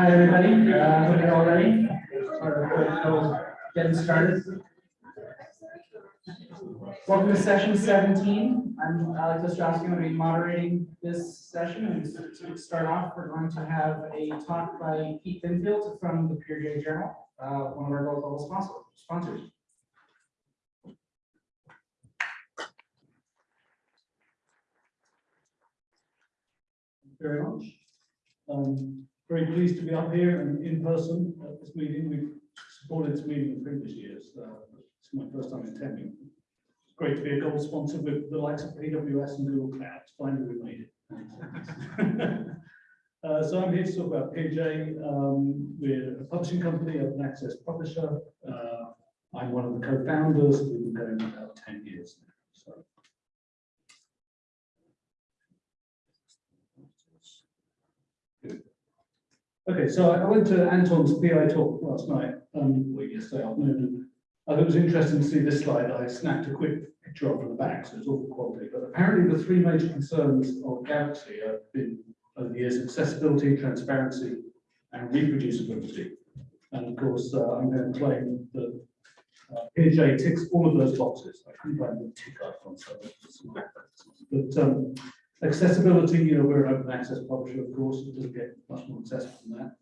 Hi, everybody. Uh, hope you're all ready. Getting started. Welcome to session seventeen. I'm Alex Ostrowski. I'm going to be moderating this session. And to start off, we're going to have a talk by Pete Binfield from the Peer Journal, uh, one of our sponsor- sponsors. Thank you very much. Um, very pleased to be up here and in person at this meeting. We've supported this meeting in previous years. Uh, It's my first time attending. It's great to be a gold sponsor with the likes of AWS and Google Cloud. Finally, we made it. Uh, so I'm here to talk about PeerJ. Um, we're a publishing company, open access publisher. Uh, I'm one of the co-founders. We've been going about ten years now, so. Okay, so I went to Anton's PI talk last night, um, yesterday afternoon, and thought it was interesting to see this slide. I snapped a quick picture of from the back, so it's awful quality. But apparently the three major concerns of Galaxy have been over the years, accessibility, transparency, and reproducibility. And of course, uh, I'm going to claim that uh, PeerJ ticks all of those boxes. I couldn't find the tick icon, so. But um, Accessibility, you know, we're an open access publisher, of course, it doesn't get much more accessible than that.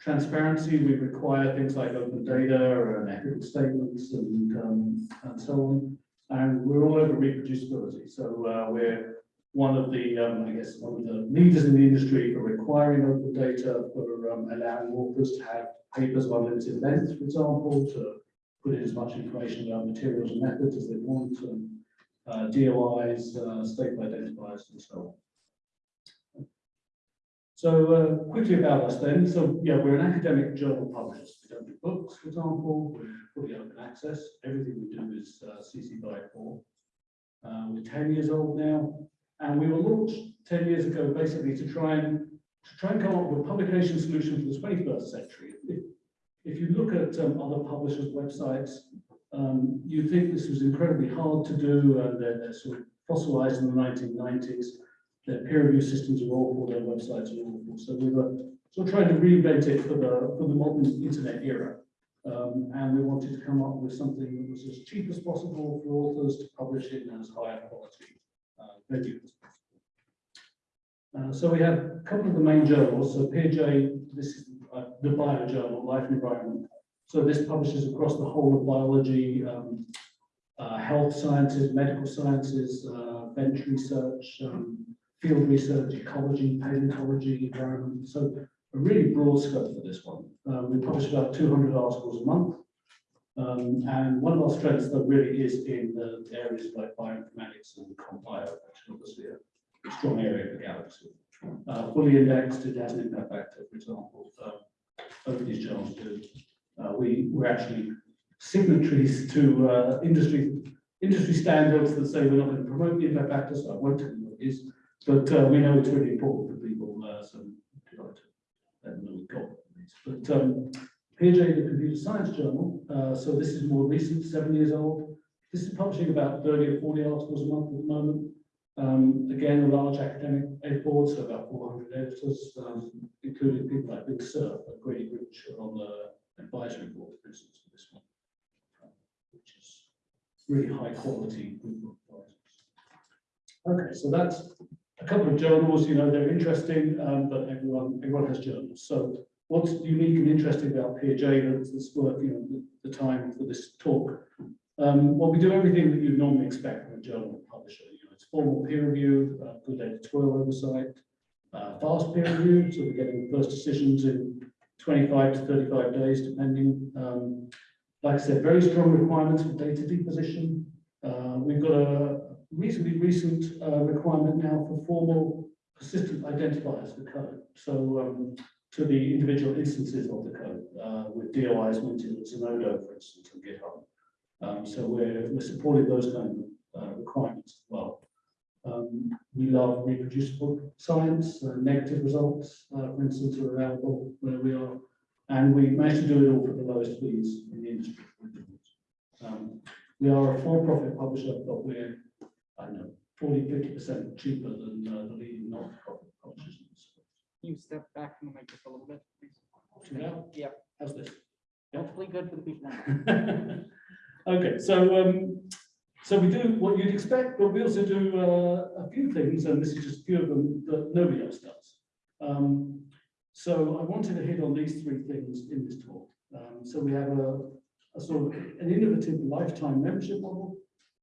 Transparency, we require things like open data and ethical statements and, um, and so on. And we're all over reproducibility, so, uh, we're one of the, um, I guess, one of the leaders in the industry for requiring open data, for, um, allowing authors to have papers of unlimited length, for example, to put in as much information about materials and methods as they want, and uh, DOIs, uh, staple identifiers, and so on. So uh, quickly about us then. So yeah, we're an academic journal publisher. We don't do books, for example. We're fully open access. Everything we do is uh, CC by 4. Uh, we're 10 years old now, and we were launched 10 years ago basically to try and to try and come up with a publication solution for the 21st century. If, if you look at um, other publishers' websites, um, you think this was incredibly hard to do, and they're, they're sort of fossilized in the 1990s. Their peer review systems are awful, their websites are awful. So we were sort of trying to reinvent it for the, for the modern internet era. Um, and we wanted to come up with something that was as cheap as possible for authors to publish it in as high a quality uh, venue as possible. Uh, so we have a couple of the main journals. So PeerJ, this is uh, the bio journal, Life and Environment. So this publishes across the whole of biology, um, uh, health sciences, medical sciences, uh, bench research, um, field research, ecology, paleontology, environment. So a really broad scope for this one. Uh, we publish about 200 articles a month. Um, and one of our strengths though really is in the areas like bioinformatics and compile, which is obviously a strong area for Galaxy. Uh, fully indexed, it has an impact factor, for example. Um, both of these journals do. Uh, we, we're actually signatories to uh, industry industry standards that say we're not going to promote the impact factor, so I won't tell you what it is. But uh, we know it's really important for people, uh, so them know we've got. But um, PeerJ, the Computer Science Journal, uh, so this is more recent, seven years old. This is publishing about 30 or 40 articles a month at the moment. Um, again, a large academic ed board, so about 400 editors, um, including people like Vint Cerf, Grady Rich on the advisory board, for for this one, which is really high quality group of advisors. Okay, so that's a couple of journals, you know, they're interesting, um, but everyone, everyone has journals. So what's unique and interesting about PeerJ that's, that's worth, you know, the, the time for this talk? Um, well, we do everything that you'd normally expect from a journal publisher. You know, it's formal peer review, uh, good editorial oversight, uh, fast peer review, so we're getting first decisions in 25 to 35 days, depending. Um, like I said, very strong requirements for data deposition. Uh, we've got a reasonably recent uh, requirement now for formal persistent identifiers for code. So um, to the individual instances of the code, uh, with DOIs minted at Zenodo, for instance, and GitHub. Um, so we're, we're supporting those kind of uh, requirements as well. Um, we love reproducible science, uh, negative results, uh, for instance, are available where we are. And we managed to do it all for the lowest fees in the industry. Um, we are a for-profit publisher, but we're, I don't know, 40, 50% cheaper than uh, the leading not-for-profit publishers. in the space. Can you step back from the microphone a little bit, please? Yeah. How's this? Hopefully good for the people. Okay, so, um, so we do what you'd expect, but we also do, uh, a few things, and this is just a few of them that nobody else does. Um, so I wanted to hit on these three things in this talk. Um, so we have a, a sort of an innovative lifetime membership model.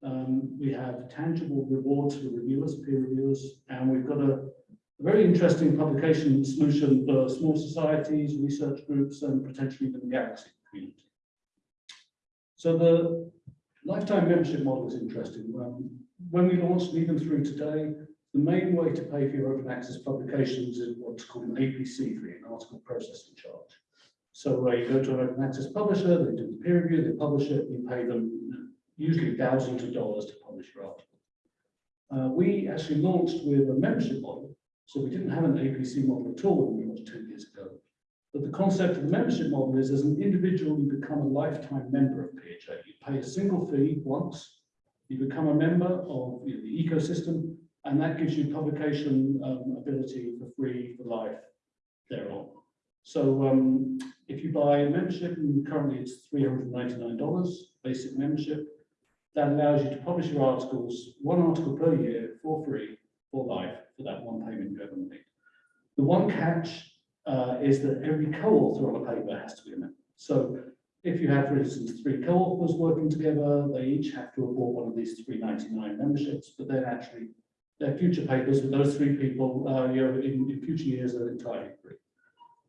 Um, we have tangible rewards for reviewers, peer reviewers, and we've got a, a very interesting publication solution for small societies, research groups, and potentially even the Galaxy community. So the lifetime membership model is interesting. Um, when we launched even through today, the main way to pay for your open access publications is what's called an APC fee, an article processing charge. So uh, you go to an open access publisher, they do the peer review, they publish it, you pay them usually thousands of dollars to publish your article. Uh, we actually launched with a membership model, so we didn't have an APC model at all when we launched two years ago. But the concept of the membership model is as an individual, you become a lifetime member of PeerJ. Pay a single fee once, you become a member of you know, the ecosystem, and that gives you publication um, ability for free for life thereon. So um, if you buy a membership, and currently it's $399 basic membership, that allows you to publish your articles, one article per year for free for life for that one payment you ever made. The one catch uh, is that every co-author on a paper has to be a member. So if you have, for instance, three co-authors working together, they each have to have bought one of these 399 memberships, but then actually their future papers with those three people, uh, you know, in, in future years are entirely free.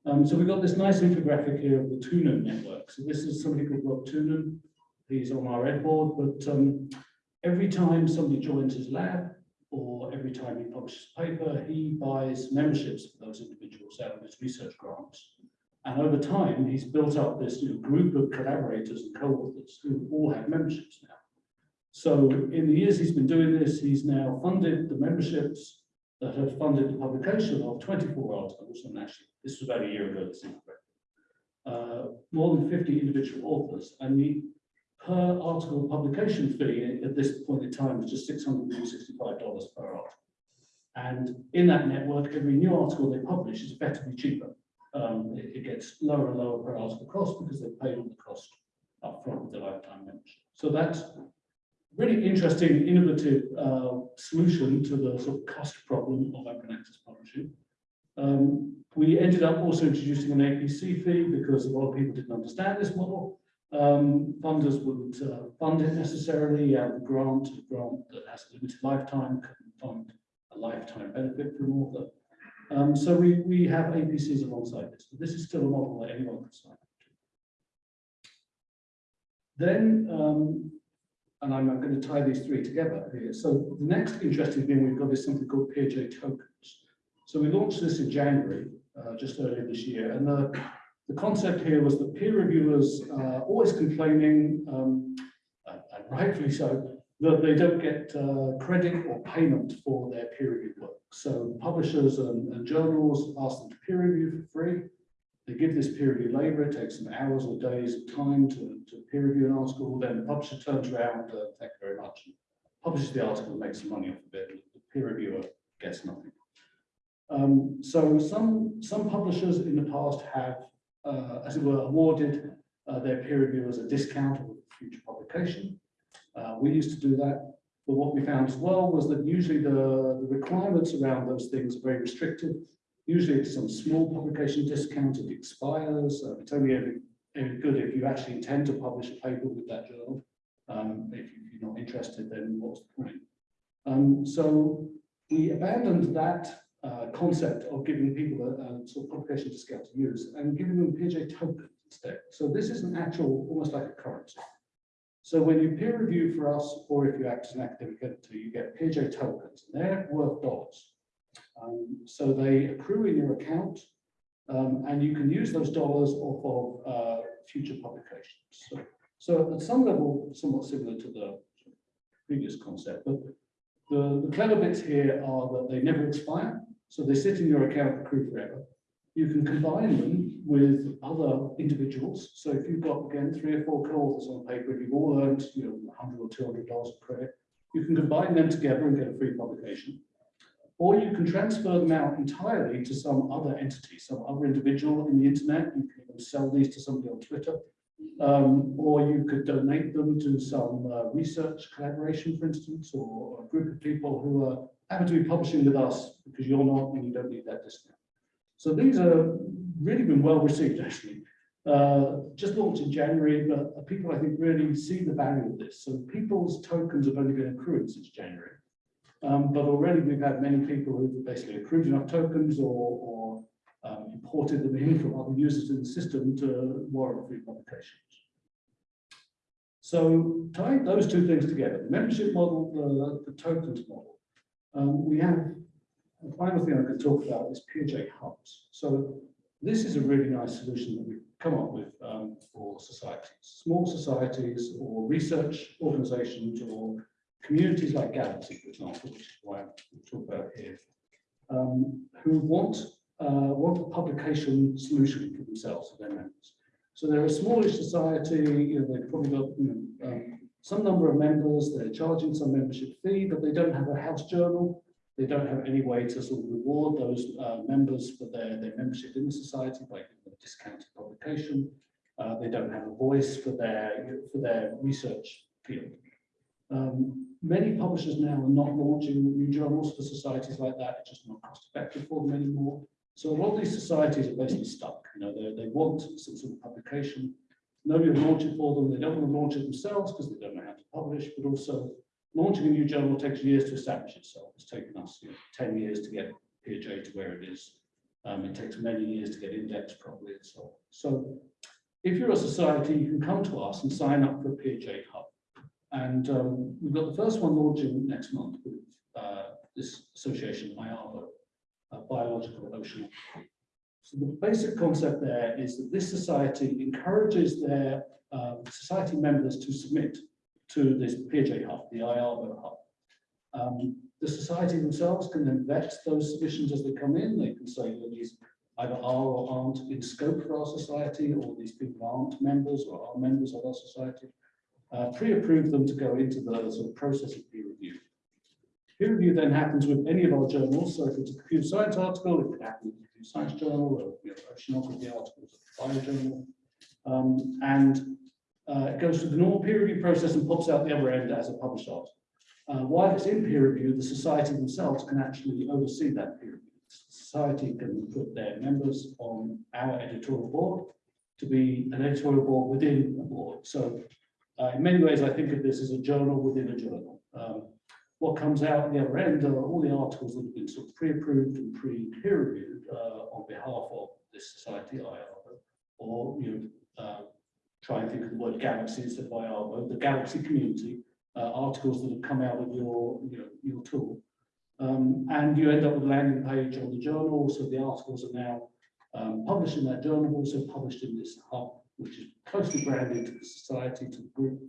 Um, so we've got this nice infographic here of the Toonen network. So this is somebody called Rob Toonen. He's on our ed board, but um, every time somebody joins his lab, or every time he publishes a paper, he buys memberships for those individuals out of his research grants. And over time, he's built up this you know, group of collaborators and co-authors who all have memberships now. So in the years he's been doing this, he's now funded the memberships that have funded the publication of 24 articles, actually, this was about a year ago, this. Uh, more than 50 individual authors, and the per article publication fee at this point in time is just $665 per article. And in that network, every new article they publish is effectively cheaper. Um, it, it gets lower and lower per article cost because they pay all the cost upfront with the lifetime membership. So that's really interesting, innovative uh, solution to the sort of cost problem of open access publishing. Um, we ended up also introducing an APC fee because a lot of people didn't understand this model. Um, funders wouldn't uh, fund it necessarily, and grant, a grant that has a limited lifetime can fund a lifetime benefit from author. Um, so we, we have APCs alongside this, but this is still a model that anyone can sign up to. Then, um, and I'm going to tie these three together here. So the next interesting thing we've got is something called PeerJ tokens. So we launched this in January, uh, just earlier this year, and the the concept here was that peer reviewers are always complaining, um, and rightfully so, that they don't get uh, credit or payment for their peer review work. So publishers and, and journals ask them to peer review for free. They give this peer review labor, it takes them hours or days of time to, to peer review an article, then the publisher turns around, uh, thank you very much, publishes the article and makes some money off of it. The peer reviewer gets nothing. Um, so some, some publishers in the past have uh, as it were, awarded uh, their peer reviewers a discount of future publication. Uh, we used to do that, but what we found as well was that usually the, the requirements around those things are very restrictive. Usually it's some small publication discount, it expires, uh, it's only good if you actually intend to publish a paper with that journal. Um, if you're not interested, then what's the point? Um, so we abandoned that uh, concept of giving people a, a sort of publication discount to use and giving them PeerJ tokens instead. So this is an actual, almost like a currency. So when you peer review for us, or if you act as an academic editor, you get PeerJ tokens, and they're worth dollars. Um, so they accrue in your account, um, and you can use those dollars of uh, future publications. So, so at some level, somewhat similar to the previous concept, but the, the clever bits here are that they never expire. So they sit in your account accrue forever. You can combine them with other individuals. So if you've got, again, three or four co-authors on paper, if you've all earned, you know, 100 or 200 dollars of credit, you can combine them together and get a free publication. or you can transfer them out entirely to some other entity, some other individual in the internet. You can even sell these to somebody on Twitter. Um, or you could donate them to some uh, research collaboration, for instance, or a group of people who are happen to be publishing with us because you're not and you don't need that discount. So these are really been well received, actually. Uh, just launched in January, but people, I think, really see the value of this. So people's tokens have only been accrued since January. Um, but already we've had many people who've basically accrued enough tokens or, or um, imported them in from other users in the system to warrant free publications. So tying those two things together, the membership model, the, the tokens model, um, we have the final thing I could talk about is PeerJ hubs. So this is a really nice solution that we've come up with um, for societies, small societies or research organizations or communities like Galaxy, for example, which is why I'm about here, um, who want uh, want a publication solution for themselves, for their members. So they're a smallish society, you know, they've probably got you know, um, some number of members, they're charging some membership fee, but they don't have a house journal. They don't have any way to sort of reward those uh, members for their, their membership in the society by giving them a discounted publication. Uh, they don't have a voice for their, for their research field. Um, many publishers now are not launching new journals for societies like that. It's just not cost effective for them anymore. So a lot of these societies are basically stuck. You know, they, they want some sort of publication. Nobody will launch it for them. They don't want to launch it themselves because they don't know how to publish, but also launching a new journal takes years to establish itself. It's taken us you know, 10 years to get PeerJ to where it is. Um, it takes many years to get indexed properly and so on. So if you're a society, you can come to us and sign up for a hub. And um, we've got the first one launching next month with uh, this association, IABO, uh, Biological Ocean. So the basic concept there is that this society encourages their uh, society members to submit to this PeerJ hub, the IABO hub. Um, the society themselves can then vet those submissions as they come in. They can say that these either are or aren't in scope for our society, or these people aren't members or are members of our society. Uh, Pre-approve them to go into the sort of process of peer review. Peer review then happens with any of our journals. So if it's a computer science article, it could happen with a computer science journal, or you know, oceanography articles, a biojournal. Um, and uh, it goes through the normal peer review process and pops out the other end as a published article. Uh, while it's in peer review, the society themselves can actually oversee that peer review. Society can put their members on our editorial board to be an editorial board within a board. So uh, in many ways, I think of this as a journal within a journal. Um, what comes out the other end are all the articles that have been sort of pre-approved and pre-peer reviewed uh, on behalf of this society, IABO, or you know, uh, try and think of the word galaxy instead of IABO, the galaxy community, uh, articles that have come out of your, your tool. Um, and you end up with a landing page on the journal, so the articles are now um, published in that journal, also published in this hub, which is closely branded to the society, to the group.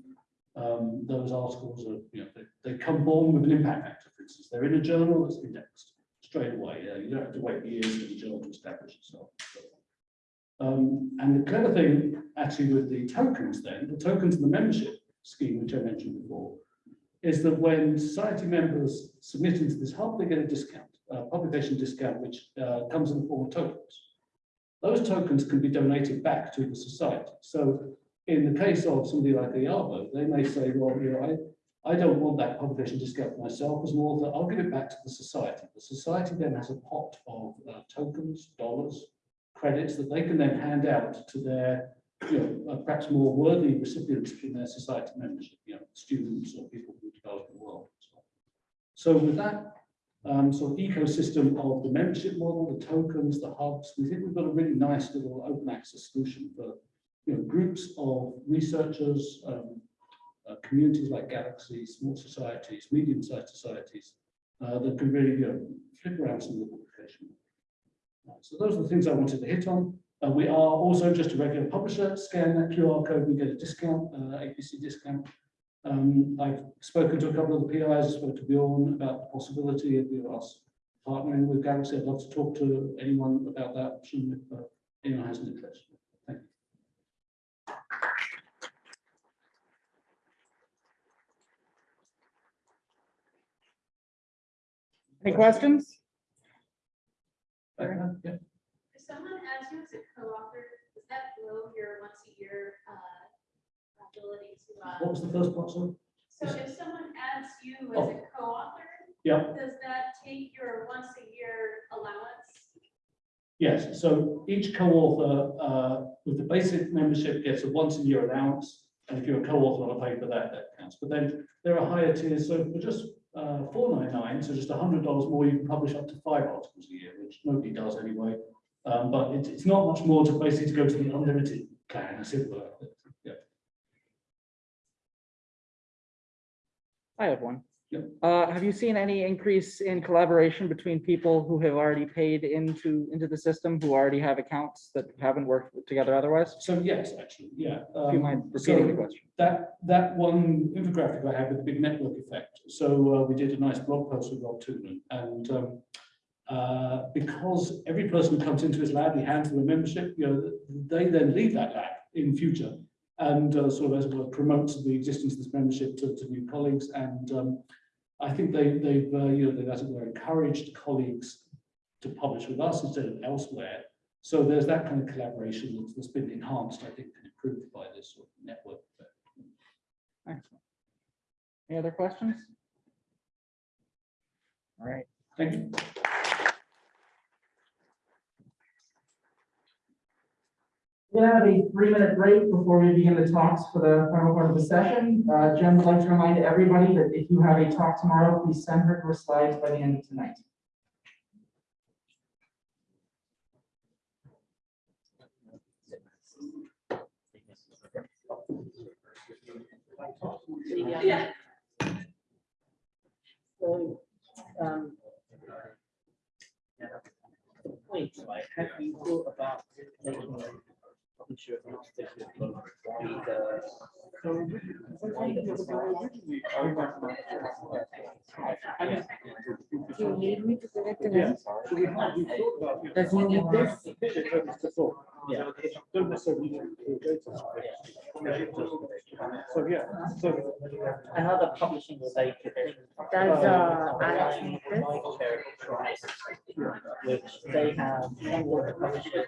Um, those articles are, you know, they, they come born with an impact factor, for instance. They're in a journal that's indexed straight away. Uh, you don't have to wait years for the journal to establish itself. Um, and the clever thing actually with the tokens then, the tokens in the membership scheme, which I mentioned before, is that when society members submit into this hub, they get a discount, a publication discount, which uh, comes in the form of tokens. Those tokens can be donated back to the society. So in the case of somebody like IABO, they may say, well, you know, I, I don't want that publication discount for myself as an author, I'll give it back to the society. The society then has a pot of uh, tokens, dollars, credits that they can then hand out to their you know, perhaps more worthy recipients in their society membership, you know, students or people who develop the world. So with that um, sort of ecosystem of the membership model, the tokens, the hubs, we think we've got a really nice little open access solution for you know, groups of researchers, um, uh, communities like Galaxy, small societies, medium-sized societies uh, that can really you know, flip around some of the publication. Uh, so those are the things I wanted to hit on. Uh, we are also just a regular publisher. Scan that QR code, we get a discount, uh, APC discount. Um, I've spoken to a couple of the PIs, spoke to Bjorn about the possibility of us partnering with Galaxy. I'd love to talk to anyone about that option if uh, anyone has an interest. Thank you. Hey, questions? Uh, yeah. If someone adds you as a co-author, does that blow your once a year, uh, ability to, What uh, was the first part, sorry? so if someone adds you as a co-author, Yeah, does that take your once a year allowance? yes, so each co-author, uh, with the basic membership gets a once a year allowance. And if you're a co-author on a paper, that, that counts. But then there are higher tiers, so for just, uh, four nine nine, so just hundred dollars more, you can publish up to five articles a year, which nobody does anyway. Um, but it's, it's not much more to basically to go to the unlimited plan, as it were. Yeah. I have one. Uh, have you seen any increase in collaboration between people who have already paid into, into the system, who already have accounts that haven't worked together otherwise? So yes, actually, yeah. If you um, mind repeating the question? That, that one infographic I had with the big network effect. So uh, we did a nice blog post with Rob Toonen and um, uh, because every person who comes into his lab, he hands them a membership, you know, they then leave that lab in future and uh, sort of as it were promotes the existence of this membership to, to new colleagues. And um, I think they, they've, uh, you know, they've as it were encouraged colleagues to publish with us instead of elsewhere. So there's that kind of collaboration that's, that's been enhanced, I think, and improved by this sort of network. Excellent. Any other questions? All right. Thank you. We're gonna have a three-minute break before we begin the talks for the final part of the session. Uh, Jen would like to remind everybody that if you have a talk tomorrow, please send her her slides by the end of tonight. Yeah. So, um. The point, have you thought about making a publisher agnostic with the wider? Do you need me to an answer? Does he need this? Yeah. Don't necessarily need to go to So, yeah, so, Another publishing site. Does, uh, Alex need this? Which they have, of the publishers,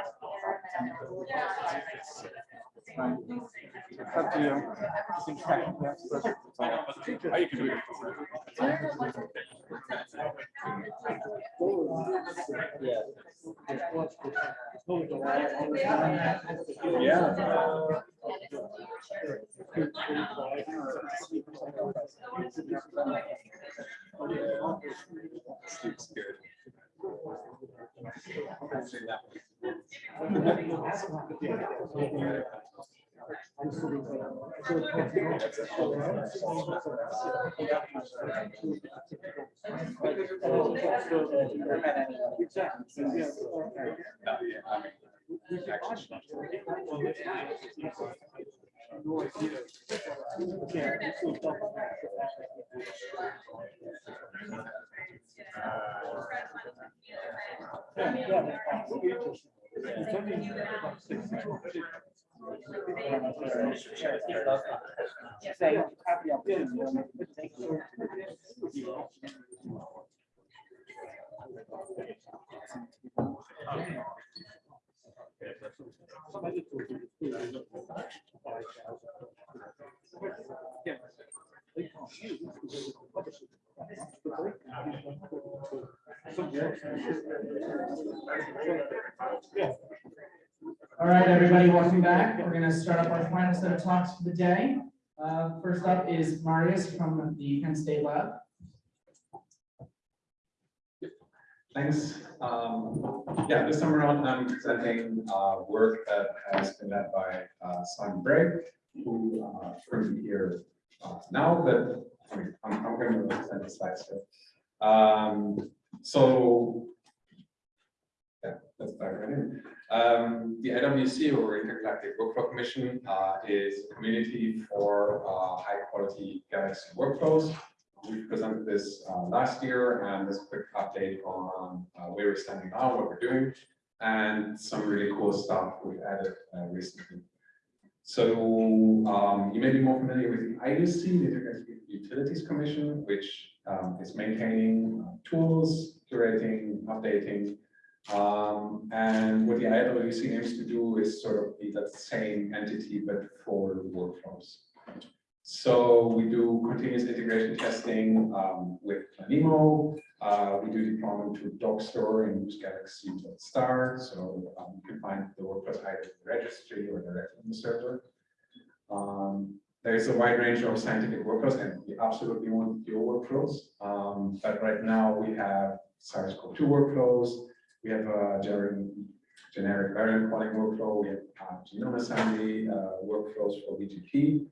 It's up to you. You can yes, but- Yeah. Yeah, we can ask that. Yeah, it's all double. Yeah, yeah, that's Yeah. Yeah. All right, everybody, welcome back. We're gonna start up our final set of talks for the day. Uh, first up is Marius from the Penn State Lab. Thanks. Um, yeah, this time around, I'm presenting, uh, work that has been led by, uh, Simon Bray, who, uh, couldn't be here, uh, now, but I'm, I'm going to present the slides here. Um, so. Yeah, let's dive right in. Um, the IWC or Intergalactic Workflow Commission, uh, is a community for, uh, high quality Galaxy workflows. We presented this, uh, last year and this quick update on, uh, where we're standing now, what we're doing. And some really cool stuff we've added, uh, recently. So um, you may be more familiar with the IUC, the Intergalactic Utilities Commission, which um, is maintaining uh, tools, curating, updating. Um, and what the IWC aims to do is sort of be that same entity, but for workflows. So we do continuous integration testing um, with Planemo. Uh, we do deployment to Dockstore and use Galaxy Star. So um, you can find the workflows either in the registry or directly in the server. Um, there's a wide range of scientific workflows and we absolutely want your workflows. Um, but right now we have SARS-CoV-2 workflows. We have a generic, generic variant calling workflow. We have genome assembly uh, workflows for VGP.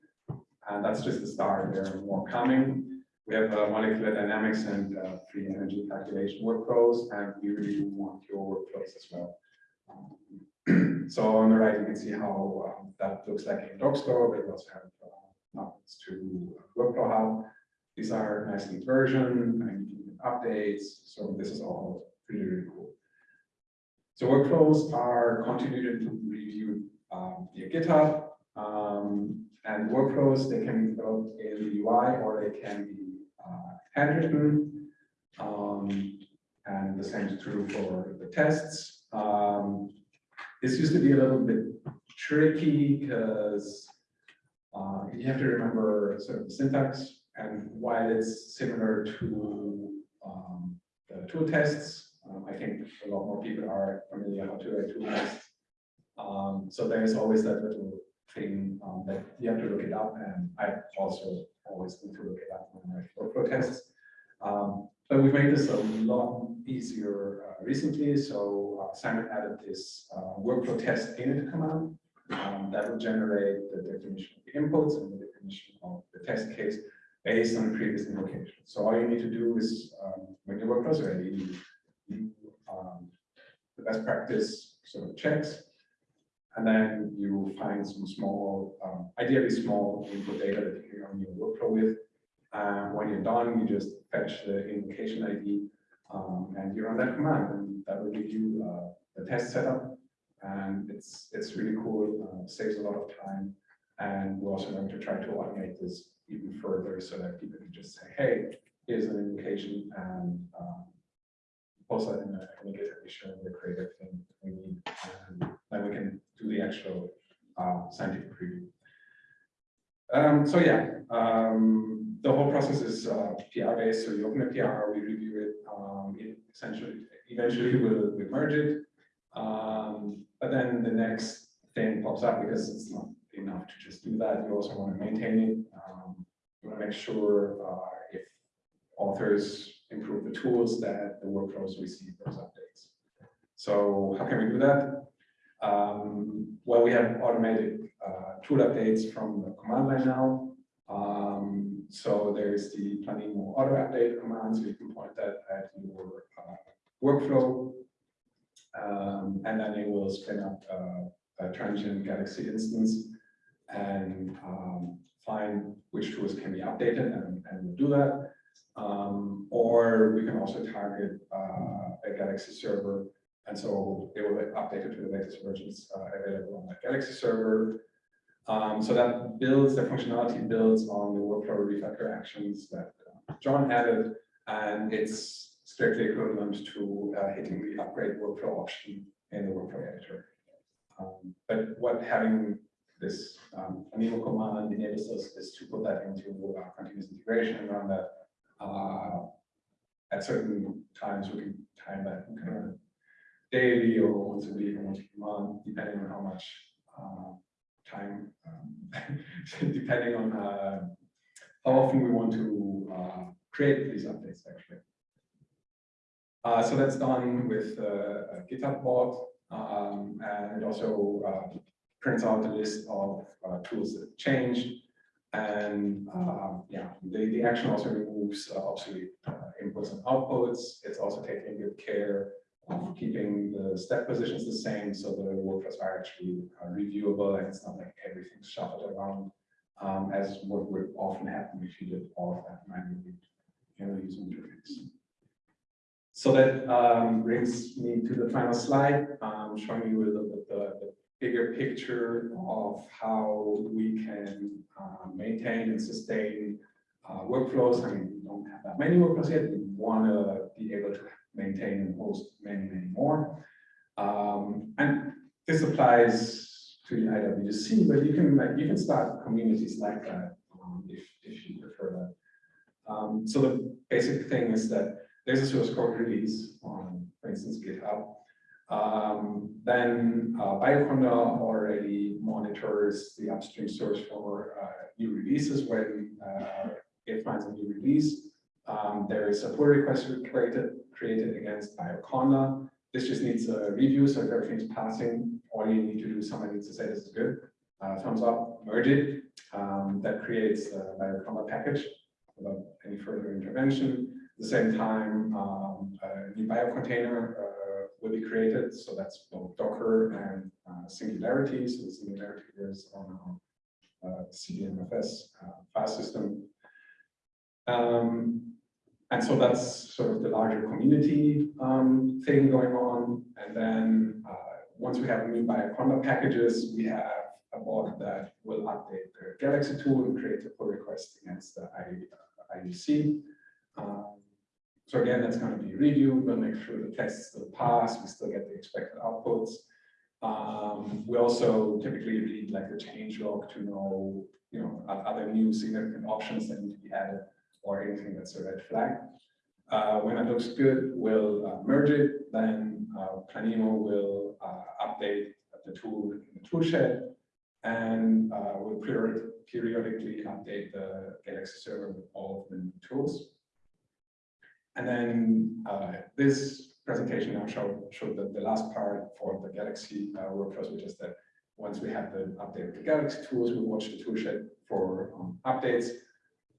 And that's just the start. There are more coming. We have uh, molecular dynamics and uh, free energy calculation workflows, and we really want your workflows as well. Um, so on the right, you can see how um, that looks like in Dockstore, but we also have uh, to Workflow Hub. These are nicely versioned and updates, so this is all pretty, really cool. So workflows are continued to review um, via GitHub, um, and workflows, they can be developed in the UI or they can be uh, handwritten. Um, and the same is true for the tests. Um, this used to be a little bit tricky because uh, you have to remember sort of the syntax and while it's similar to um, the tool tests, um, I think a lot more people are familiar how to write tool tests. Um, so there's always that little thing um, that you have to look it up, and I also always need to look it up when I write workflow tests. Um, but we've made this a lot easier uh, recently. So uh, Simon added this uh, workflow test init command um, that will generate the definition of the inputs and the definition of the test case based on the previous invocation. So all you need to do is um, when your workflow is ready, you, um, the best practice sort of checks and then you find some small, um, ideally small input data that you can run your workflow with. And when you're done, you just fetch the invocation ID um, and you run that command and that will give you uh, the test setup. And it's it's really cool, uh, saves a lot of time. And we're also going to try to automate this even further so that people can just say, hey, here's an invocation and um, that in a, in a GitHub issue and we we need. And then we can do the actual uh, scientific preview. Um, so yeah, um, the whole process is uh, PR based. So you open a PR, we review it. Um, it essentially, eventually we'll, we'll merge it. Um, but then the next thing pops up because it's not enough to just do that. You also want to maintain it. Um, you want to make sure uh, if authors improve the tools that the workflows receive those updates. So how can we do that? Um, well, we have automated uh, tool updates from the command line now. Um, so there's the Planemo auto update command, so you can point that at your uh, workflow. Um, and then it will spin up uh, a transient Galaxy instance and um, find which tools can be updated and, and we'll do that. Um, or we can also target uh, a Galaxy server and so it will be updated to the latest versions uh, available on that Galaxy server. Um, so that builds, the functionality builds on the workflow refactor actions that uh, John added, and it's strictly equivalent to uh, hitting the upgrade workflow option in the workflow editor. Um, but what having this um, command enables us is to put that into uh, continuous integration and run that uh, at certain times we can time that kind of daily or once a week or once a month, depending on how much uh, time, um, depending on uh, how often we want to uh, create these updates actually. Uh, so that's done with uh, a GitHub bot, um, and it also uh, prints out a list of uh, tools that changed. And, um, yeah, the, the action also removes uh, obsolete uh, inputs and outputs. It's also taking good care of keeping the step positions the same, so the workflows are actually uh, reviewable and it's not like everything's shuffled around. Um, as what would often happen if you did all of that manually in a user interface. So that um, brings me to the final slide, um, showing you a little bit the, the bigger picture of how we can uh, maintain and sustain uh, workflows. I mean, we don't have that many workflows yet. We want to be able to maintain and host many, many more. Um, and this applies to the IWC, but you can like you can start communities like that um, if, if you prefer that. Um, so the basic thing is that there's a source code release on, for instance, GitHub. Um, then uh, Bioconda already monitors the upstream source for uh, new releases when uh, it finds a new release. Um, there is a pull request created, created against Bioconda. This just needs a review, so if everything's passing, all you need to do someone needs to say this is good, uh, thumbs up, merge it. Um, that creates a Bioconda package without any further intervention. The same time, um, a new biocontainer uh, will be created. So that's both Docker and uh, Singularity. So the Singularity is on our uh, CVMFS uh, file system. Um, and so that's sort of the larger community um, thing going on. And then uh, once we have new Bioconda packages, we have a bot that will update the Galaxy tool and create a pull request against the IUC. Um, so again, that's going to be reviewed. We'll make sure the tests still pass. We still get the expected outputs. Um, we also typically read like the change log to know, you know, there new significant options that need to be added or anything that's a red flag. Uh, when it looks good, we'll uh, merge it. Then uh, Planemo will uh, update the tool in the toolshed, and uh, we'll period periodically update the Galaxy server with all of the new tools. And then uh, this presentation now showed, showed the, the last part for the Galaxy uh, workflows, which is that once we have the update the Galaxy tools, we watch the toolshed for um, updates.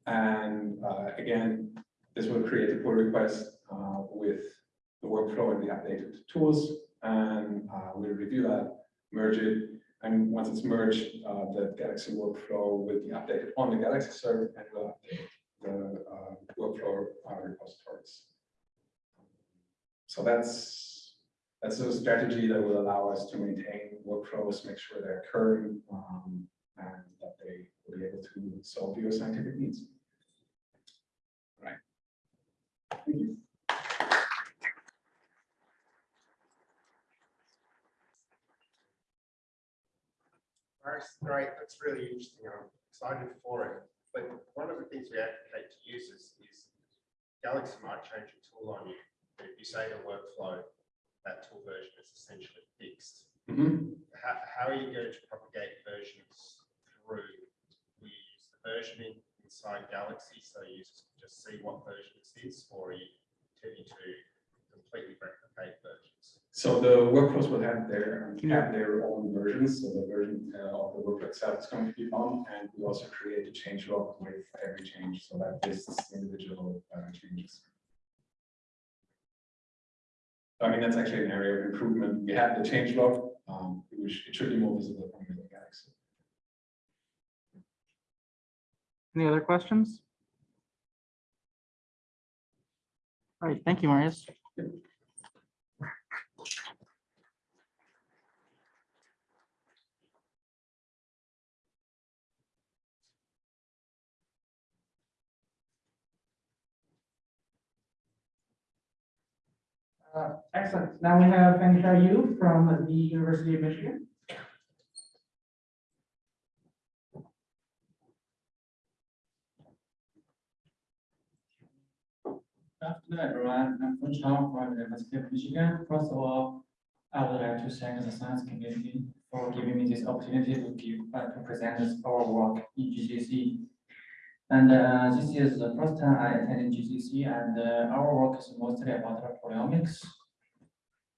And uh, again, this will create a pull request uh, with the workflow and the updated tools. And uh, we'll review that, merge it. And once it's merged, uh, the Galaxy workflow will be updated on the Galaxy server and will update the uh, workflow uh, repositories. So that's that's a strategy that will allow us to maintain workflows, make sure they're current, um, and that they will be able to solve your scientific needs. Right. Thank you. That's great. That's really interesting. I'm excited for it. But one of the things we advocate to users is Galaxy might change a tool on you, if you say the workflow, that tool version is essentially fixed. Mhm. How, how are you going to propagate versions through? We use the versioning inside Galaxy so users can just see what version this is, or are you intending to completely replicate versions? So the workflows will have their have their own versions. So the version uh, of the workflow itself is going to be on, and we also create a change log with every change, so that lists individual uh, changes. I mean, that's actually an area of improvement. We have the change log, um, which it should be more visible from the Galaxy. Any other questions? All right, thank you, Marius. Uh, Excellent. Now we have Fengchao Yu from the University of Michigan. Good afternoon, everyone. I'm Feng Chao from the University of Michigan. First of all, I would like to thank the science community for giving me this opportunity to give, uh, to present our work in GCC. And uh, this is the first time I attended GCC, and uh, our work is mostly about proteomics.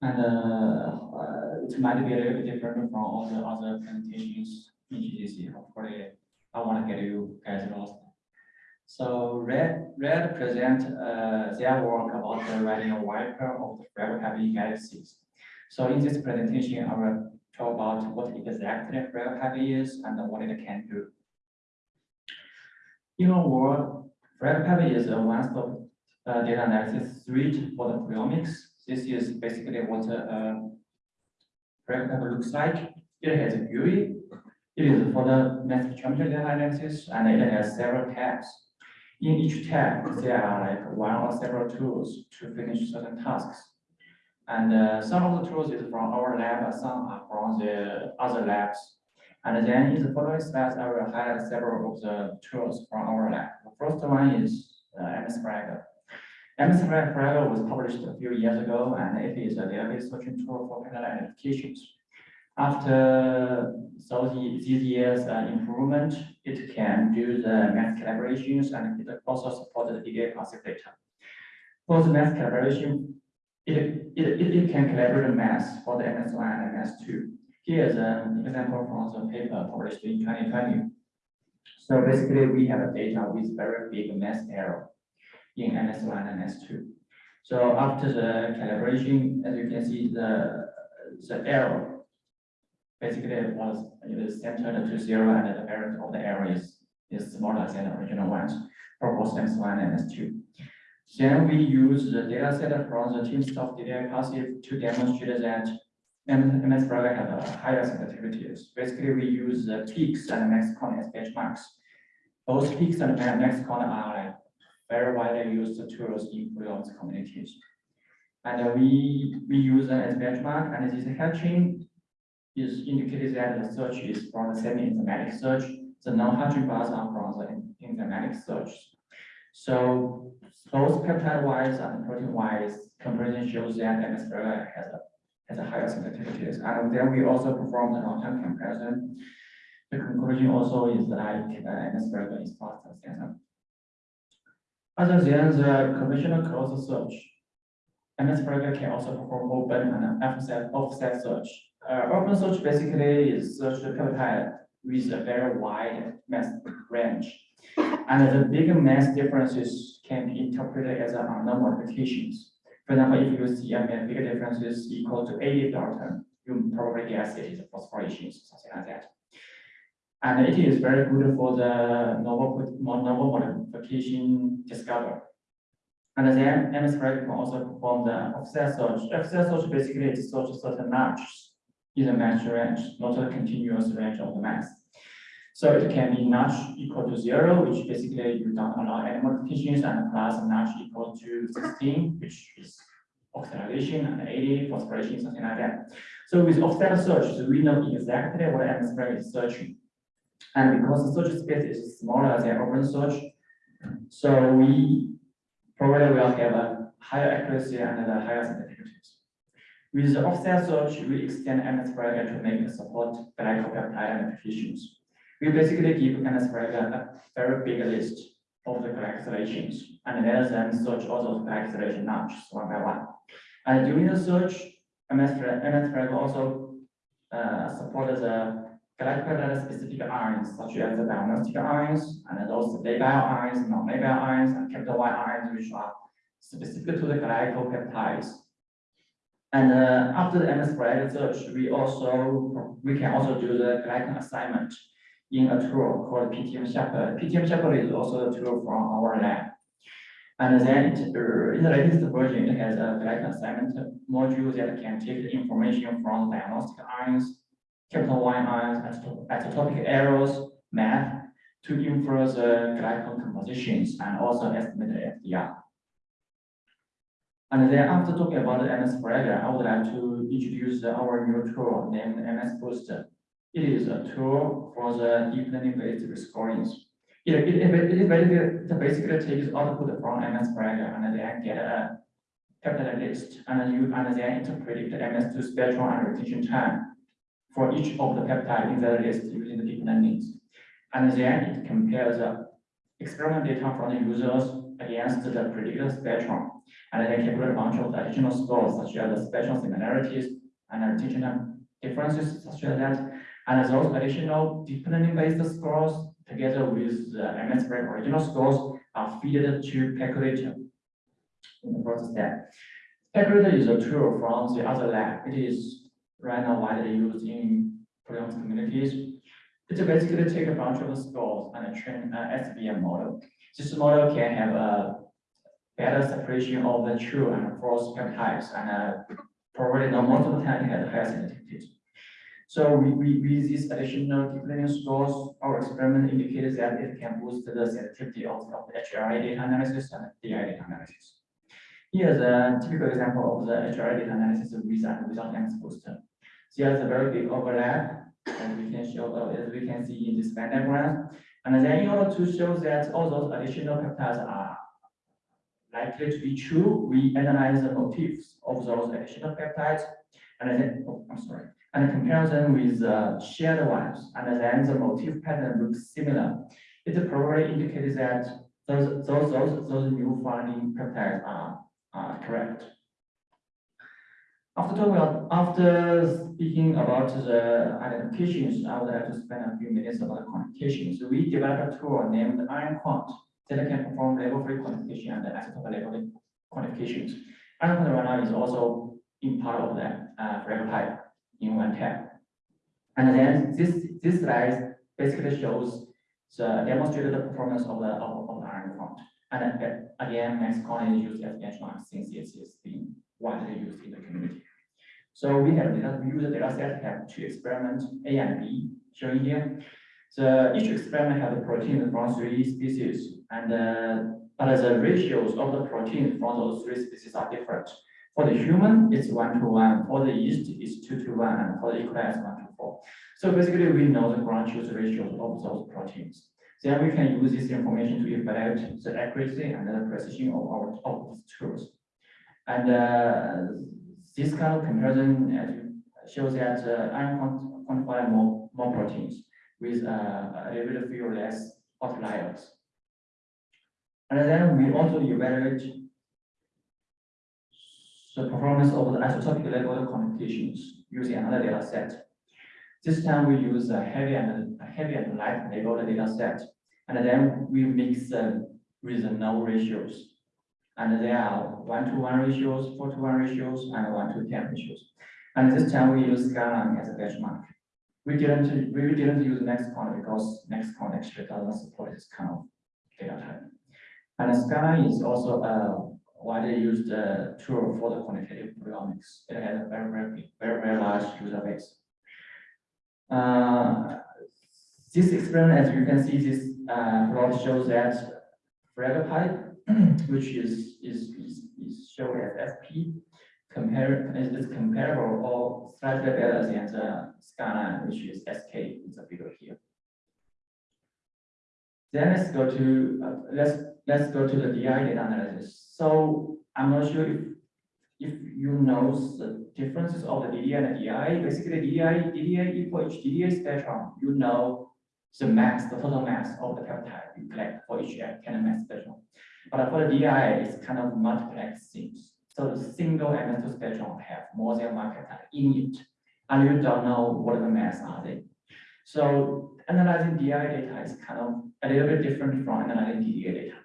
And uh, it might be a little bit different from all the other presentations in GCC. Hopefully, I want to get you guys lost. So red, red present uh, their work about the a wiper of the heavy galaxies. So in this presentation, I will talk about what exactly heavy is and what it can do. A word, Frege is a one-stop uh, data analysis suite for the proteomics. This is basically what uh, heavy looks like. It has a GUI. It is for the mass spectrometry data analysis and it has several tabs. In each tab, there are like one or several tools to finish certain tasks. And uh, some of the tools is from our lab, some are from the other labs. And then in the following slides, I will highlight several of the tools from our lab. The first one is uh, MSFragger. MS Frege was published a few years ago, and it is a database searching tool for pattern identifications. After so the, these years uh, improvement, it can do the math collaborations and it also supports the DDA classic data. For the math collaboration, it, it, it, it can collaborate math for the MS1 and MS2. Here is an example from the paper published in 2020. So basically, we have a data with very big mass error in MS1 and MS2. So after the calibration, as you can see, the, the error basically it was it is centered to zero and the parent of the error is, is smaller than the original ones for both MS1 and MS2. Then we use the data set from the team of DDI passive to demonstrate that MSFragger has a higher sensitivities. Basically, we use the peaks and MaxQuant as benchmarks. Both peaks and MaxQuant are like very widely used tools in proteomics communities. And we, we use them as benchmark and this hatching is indicated that the search is from the semi-enzymatic search. The non-hatching bars are from the enzymatic search. So both peptide-wise and protein-wise comparison shows that MSFragger has a has a higher sensitivities. And then we also perform the long-term comparison. The conclusion also is that Fragger is faster than. Other than the conventional closed search, Fragger can also perform open and offset, offset search. Uh, open search basically is search the peptide with a very wide mass range. And the big mass differences can be interpreted as unknown modifications. For example, if you see a big difference is equal to 80 Dalton, you probably guess it is a phosphorylation, something like that. And it is very good for the novel, novel modification discovery. And then MSFragger can also perform the offset search. Offset search basically is search certain notches in the mass range, not a continuous range of the mass. So it can be notch equal to zero, which basically you don't allow any modifications, and plus notch equal to sixteen, which is oxidation, and eighty phosphorylation, something like that. So with offset search, we know exactly what Fragger is searching. And because the search space is smaller than open search, so we probably will have a higher accuracy and a higher sensitivities. With the offset search, we extend Fragger to make support glycopeptide identifications. We basically give MSFragger a very big list of the glycosylations and let them search all those glycosylation notches one by one. And during the search, MS MS also uh, supports the glycopeptide specific ions such as the diagnostic ions and those the labile ions, non-labile ions, and capital Y ions, which are specific to the glycopeptides. And uh, after the MS search, we also we can also do the glycan assignment in a tool called PTM Shepherd. PTM Shepherd is also a tool from our lab. And then uh, in the latest version, it has a glycan assignment module that can take the information from diagnostic ions, capital Y ions, isotopic arrows, math to infer the glycan compositions and also estimate the FDR. And then after talking about the MSFragger, I would like to introduce our new tool named MS Booster. It is a tool for the deep learning based rescorings. It, it, it, basically, basically takes output from MSFragger and then get a peptide list and you and then interpret the MS2 spectrum and retention time for each of the peptide in the list using the deep learning. And then it compares the experiment data from the users against the predicted spectrum and then calculate a bunch of additional scores such as the spectral similarities and retention differences such as that And those additional deep learning-based scores, together with the MS Brain original scores, are fed to Percolator in the first step. Percolator is a tool from the other lab. It is right now widely used in proteomics communities. It basically take a bunch of scores and train an SVM model. This model can have a better separation of the true and false peptides and uh, probably the most of the time has higher sensitivity. So we, we, with these additional deep learning scores, our experiment indicated that it can boost the sensitivity of, of the HRI data analysis and DI data analysis. Here's a typical example of the HRI data analysis with and without MS booster. There's a very big overlap, as we can show, uh, as we can see in this Venn diagram. And then in order to show that all those additional peptides are likely to be true, we analyze the motifs of those additional peptides. And then, oh, I'm sorry, and compare them with uh, shared ones, and then the motif pattern looks similar. It probably indicates that those, those, those, those new finding peptides are, are correct. After talking about, after speaking about the identifications, I would like to spend a few minutes about the quantifications. So we developed a tool named IonQuant that can perform label-free quantification and isotope level quantifications. IonQuant right now is also in part of that uh, pipe in one tab. And then this, this slide basically shows the demonstrated performance of the, of, of the IonQuant. And uh, again, max is used as benchmark since it is being widely used in the community. So we have data, we use the data set have two experiments, A and B, shown here. So each experiment has a protein from three species, and uh, but the ratios of the protein from those three species are different. For the human, it's one to one. For the yeast, it's two to one, and for the E. it's one to four. So basically, we know the ground truth ratios of those proteins. Then we can use this information to evaluate the accuracy and the precision of our of tools. And uh, this kind of comparison shows that uh, quant quantify more more proteins with uh, a little few less outliers. And then we also evaluate the performance of the isotopic level quantifications using another data set. This time we use a heavy and a heavy and light labeled data set, and then we mix them with the no ratios. And there are one to one ratios, four to one ratios, and one to ten ratios. And this time we use Scala as a benchmark. We didn't we didn't use MaxQuant because MaxQuant actually doesn't support this kind of data type. And Scala is also a widely used uh, tool for the quantitative proteomics. It has a very, very, very, very large user base. Uh, this experiment, as you can see, this uh, plot shows that FragPipe, which is, is, is, is shown as FP, compare, is, comparable or slightly better than the Scala, which is SK in the figure here. Then let's go to, uh, let's, let's go to the DI data analysis. So I'm not sure if, if you know the differences of the DDI and the DI. Basically, DDI, DDI equal each DDI spectrum, you know the mass, the total mass of the peptide you collect for each kind of mass spectrum. But for the DI, it's kind of multiplex things. So the single MS2 spectrum have more than one peptide in it, and you don't know what the mass are they. So analyzing DI data is kind of a little bit different from analyzing DDA data.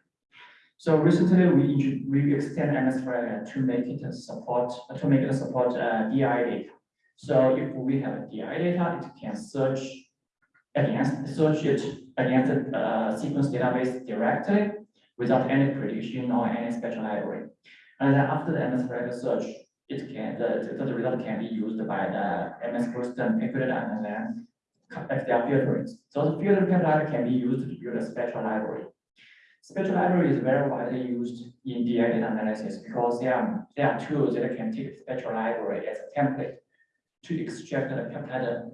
So recently we we extend MS to make it support to make it support uh, DI data. So if we have a DI data, it can search against search it against uh, sequence database directly without any prediction or any spectral library. And then after the MS search, it can the, the, result can be used by the MSBooster peptide and then are filtering. So the filtered peptide can be used to build a spectral library. Spectral library is very widely used in DI data analysis because there are, there are tools that can take spectral library as a template to extract the peptide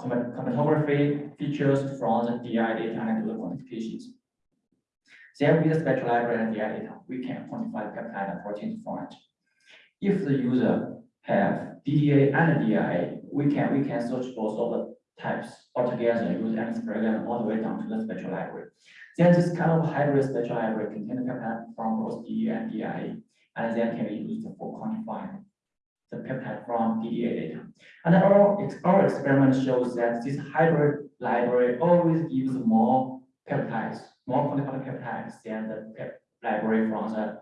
chromatography features from the DI data and do the quantifications. Then with the spectral library and DI data, we can quantify peptide and protein from. If the user have DDA and DI, we can we can search both of types altogether use MS program all the way down to the spectral library. Then this kind of hybrid spectral library contain the peptide from both DDA and DI, and then can be used for quantifying the peptide from DDA data. And our, our experiment shows that this hybrid library always gives more peptides, more quantified peptides than the pep library from the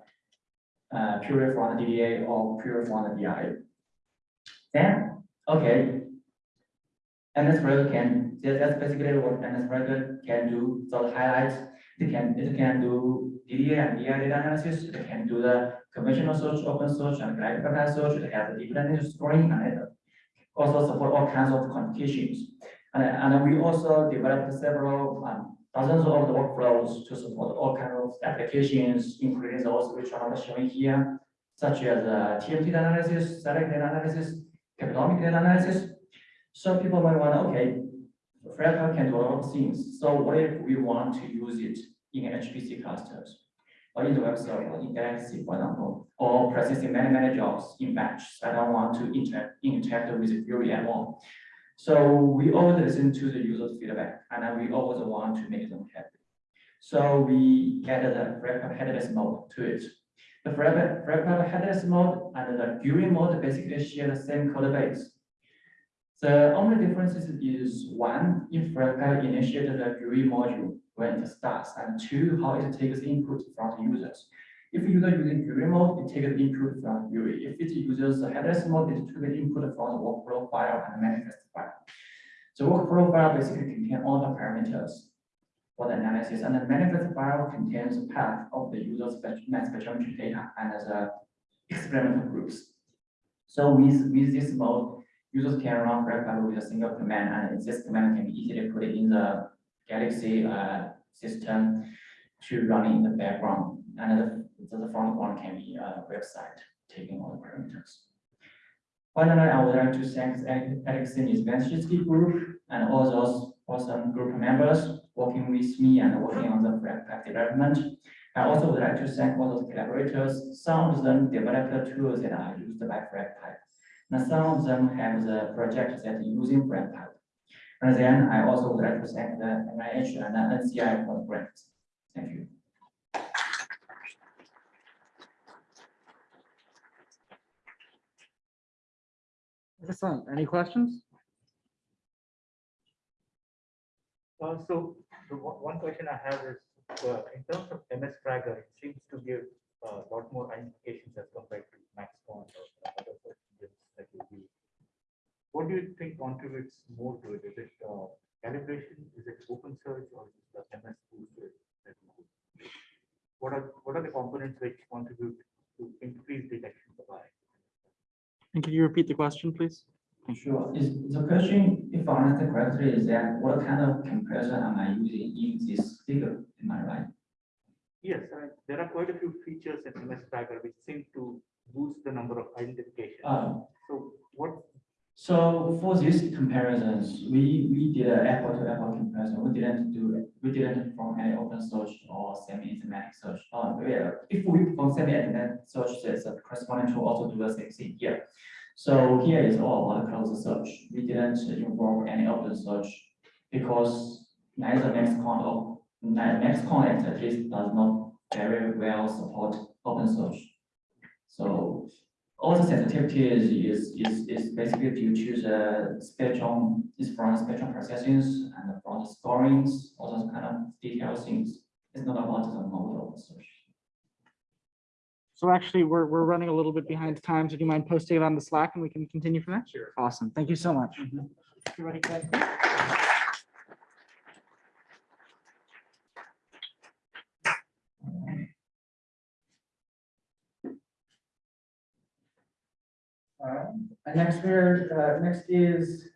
uh, pure from the DDA or pure from the DI. Then, okay. Spreader can, that's basically what Spreader can do, so highlights, it can, it can do DDA and DI data analysis, it can do the conventional search, open search, and glycan peptide search, it has deep learning scoring, and it also support all kinds of quantifications. And, and we also developed several, um, dozens of the workflows to support all kinds of applications, including those which are shown here, such as uh, TMT analysis, select data analysis, economic data analysis. Some people might want, okay, FragPipe can do a lot of things. So what if we want to use it in HPC clusters? Or in the web server, in Galaxy, for example, or processing many, many jobs in batch. I don't want to interact, interact with Fury at all. So we always listen to the user's feedback, and we always want to make them happy. So we added the FragPipe headless mode to it. The FragPipe headless mode and the GUI mode basically share the same code base. The only differences is one, if FragPipe initiated the GUI module when it starts, and two, how it takes input from the users. If user using GUI mode, it takes input from GUI. If it uses the headless mode, it takes input from the workflow file and manifest file. The workflow file basically contains all the parameters for the analysis, and the manifest file contains the path of the user's mass spectrometry data and the experimental groups. So with, with this mode, users can run FragPipe with a single command, and this command can be easily put in the Galaxy uh, system to run in the background. And the, the front one can be a website taking all the parameters. Finally, I would like to thank Alexey Nesvizhskii group and all those awesome group members working with me and working on the FragPipe development. I also would like to thank all those collaborators. Some of them developed the tools that are used by FragPipe. And some of them have the project that using FragPipe. And then I also would like to thank the NIH and the NCI for the grants. Thank you. Excellent. Any questions? Uh, so the one, one question I have is, uh, in terms of MSFragger, it seems to give a lot more identifications as compared to MaxQuant or other search engines that you use. What do you think contributes more to it? Is it uh, calibration? Is it open search or is it the MS toolkit that you use? What are, what are the components which contribute to increase detection of bias? And can you repeat the question, please? Sure. Is the question, if I understand correctly, is that what kind of comparison am I using in this figure? Am I right? Yes, uh, there are quite a few features in MS Tracker which seem to boost the number of identifications. Uh, So what So for these comparisons, we, we did an apple to apple comparison. We didn't do, we didn't from any open search or semi-enzymatic search. Uh, yeah, if we perform semi-enzymatic search, there's a corresponding tool also do the same thing here. So here is all about closed search. We didn't involve any open search because neither MaxQuant or MaxQuant at least does not very well support open search. So all the sensitivity is, is, is, is basically due to the spectrum, is from spectrum processing and from the scorings, all those kind of detailed things. It's not about the model search. So actually, we're, we're running a little bit behind time. So do you mind posting it on the Slack and we can continue from there? Sure. Awesome. Thank you so much. You ready, Greg? Um, And next we're, uh, next is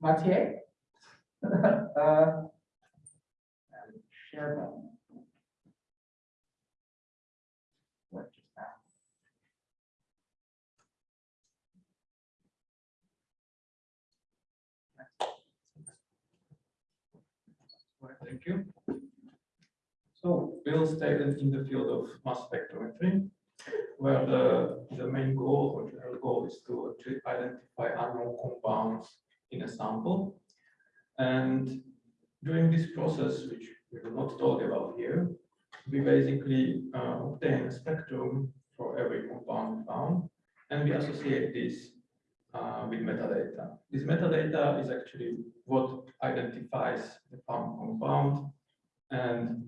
Mathieu. Uh, Share button. What just happened? Thank you. So Bill stated in the field of mass spectrometry, where the, the main goal or general goal is to actually identify unknown compounds in a sample. And during this process, which we will not talk about here, we basically uh, obtain a spectrum for every compound found. and we associate this uh, with metadata. This metadata is actually what identifies the found compound, and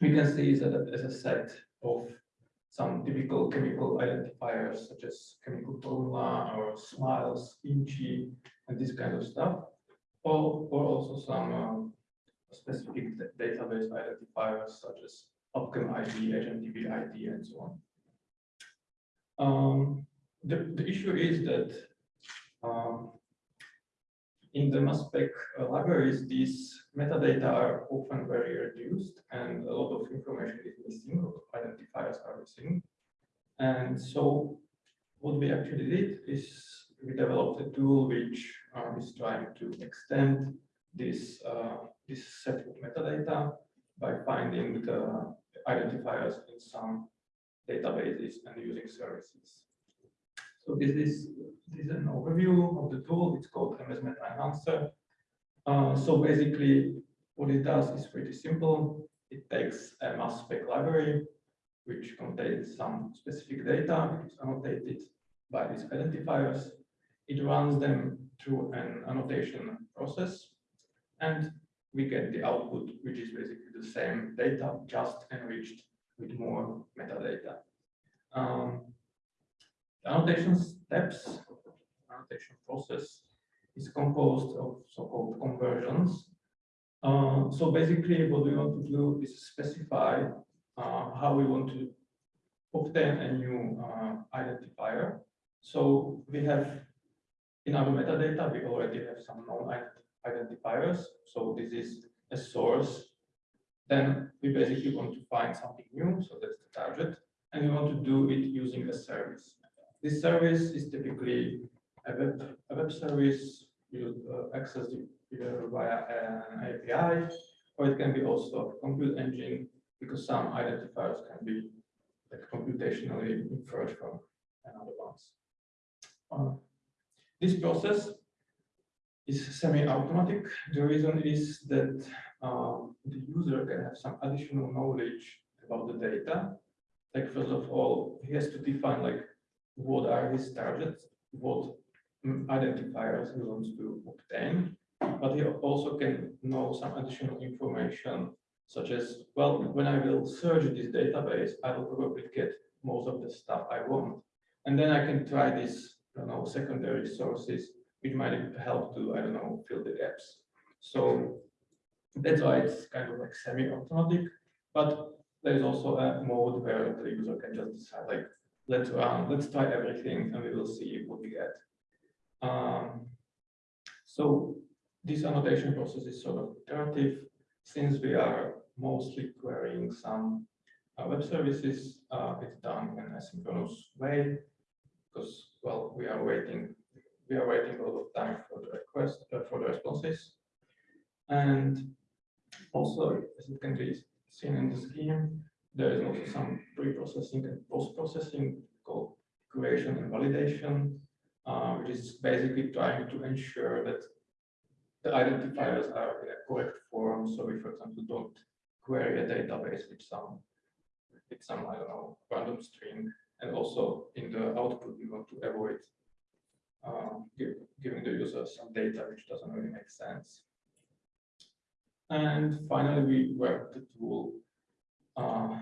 we can see that as a set of some typical chemical identifiers such as chemical formula or smiles, inchi, and this kind of stuff, or, or also some um, specific database identifiers such as PubChem ID, HMDB ID, and so on. Um, the, the issue is that um, in the mass spec uh, libraries, these metadata are often very reduced and a lot of information is missing, identifiers are missing. And so what we actually did is we developed a tool which uh, is trying to extend this, uh, this set of metadata by finding the identifiers in some databases and using services. So this is, this is an overview of the tool. It's called MS Meta Enhancer. Uh, so basically, what it does is pretty simple. It takes a mass spec library, which contains some specific data, annotated by these identifiers. It runs them through an annotation process, and we get the output, which is basically the same data, just enriched with more metadata. Um, the annotation steps, annotation process is composed of so-called conversions. Uh, so basically what we want to do is specify uh, how we want to obtain a new uh, identifier. So we have in our metadata, we already have some known identifiers. So this is a source. Then we basically want to find something new. So that's the target. And we want to do it using a service. This service is typically a web, a web service you uh, access it via an API, or it can be also a compute engine, because some identifiers can be like computationally inferred from another ones. Uh, this process is semi-automatic. The reason is that um, the user can have some additional knowledge about the data. Like first of all, he has to define like what are his targets, what mm, identifiers he wants to obtain, but he also can know some additional information such as, well, when I will search this database, I will probably get most of the stuff I want. And then I can try these, you know, secondary sources, which might help to, I don't know, fill the gaps. So that's why it's kind of like semi-automatic, but there is also a mode where the user can just decide like, let's run, let's try everything and we will see what we get. Um, so this annotation process is sort of iterative since we are mostly querying some uh, web services, uh, it's done in a synchronous way because, well, we are waiting, we are waiting a lot of time for the request, uh, for the responses. And also, as it can be seen in the scheme, there is also some pre-processing and post-processing called curation and validation, uh, which is basically trying to ensure that the identifiers are in a correct form. So we, for example, don't query a database with some, with some, I don't know, random string. And also in the output, we want to avoid uh, give, giving the user some data which doesn't really make sense. And finally, we work the tool uh,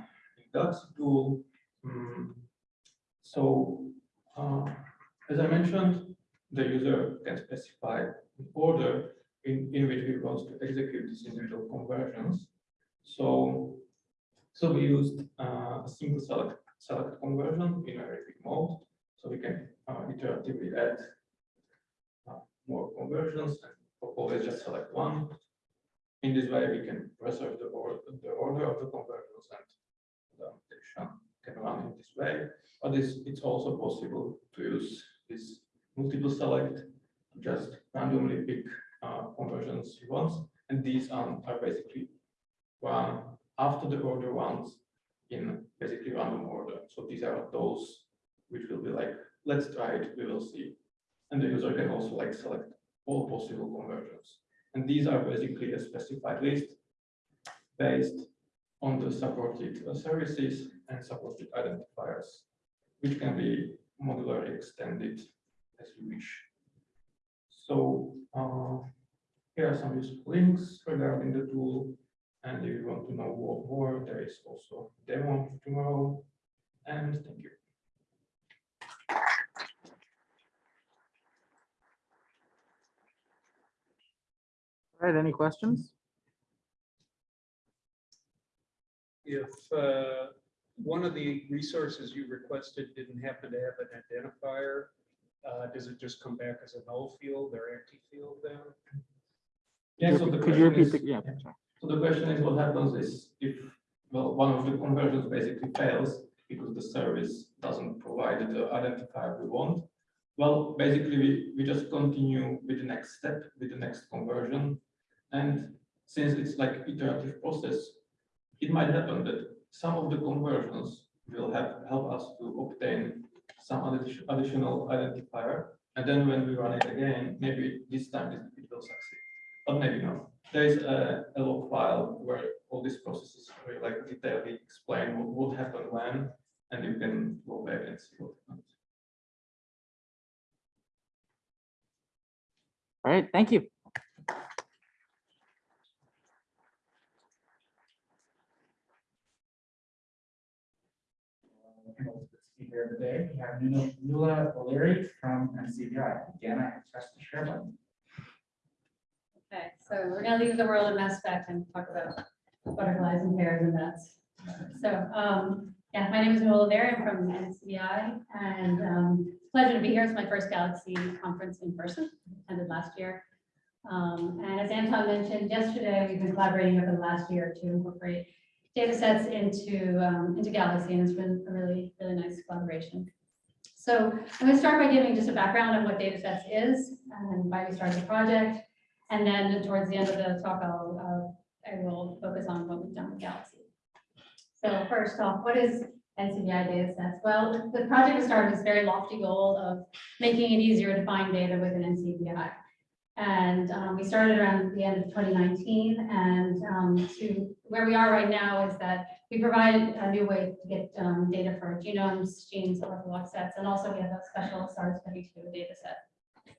tool. mm, so uh, as I mentioned, the user can specify an order in, in which he wants to execute these individual conversions. So, so we used uh, a single select select conversion in a repeat mode. So we can uh, iteratively add uh, more conversions and always just select one. In this way, we can preserve the order, the order of the conversions and the annotation can run in this way. But it's, it's also possible to use this multiple select, just randomly pick uh, conversions you want. And these um, are basically one after the order ones in basically random order. So these are those which will be like, let's try it, we will see. And the user can also like select all possible conversions. And these are basically a specified list based on the supported services and supported identifiers, which can be modularly extended as you wish. So uh, here are some useful links regarding the tool. And if you want to know more, there is also a demo tomorrow. And thank you. All right, any questions? If uh, one of the resources you requested didn't happen to have an identifier, uh, does it just come back as a null field or empty field then? Yeah, so the Could you question repeat is, the, yeah, sorry. so the question is what happens is if, well, one of the conversions basically fails because the service doesn't provide the identifier we want. Well, basically, we, we just continue with the next step, with the next conversion. And since it's like iterative process, it might happen that some of the conversions will have, help us to obtain some addi- additional identifier. And then when we run it again, maybe this time it will succeed, but maybe not. There is a, a log file where all these processes are like detailedly explain what would happen when, and you can go back and see what happens. All right, thank you. Speaker of the day, we have Nuala- Nuala O'Leary from NCBI. Again, I press the share button. Okay, so we're gonna leave the world of mass spec and talk about butterflies and bears and bats. So, um, yeah, my name is Nuala O'Leary, I'm from NCBI, and, um, it's a pleasure to be here. It's my first Galaxy conference in person, attended last year. Um, and as Anton mentioned yesterday, we've been collaborating over the last year to incorporate data sets into, um, into Galaxy, and it's been a really, really nice collaboration. So I'm gonna start by giving just a background of what data sets is and why we started the project. And then towards the end of the talk, I'll, uh, I will focus on what we've done with Galaxy. So first off, what is NCBI data sets? Well, the project was started with this very lofty goal of making it easier to find data within NCBI. And um, we started around the end of 2019 and um, to where we are right now is that we provide a new way to get um, data for genomes, genes, ortholog sets, and also we have a special SARS-CoV-2 data set.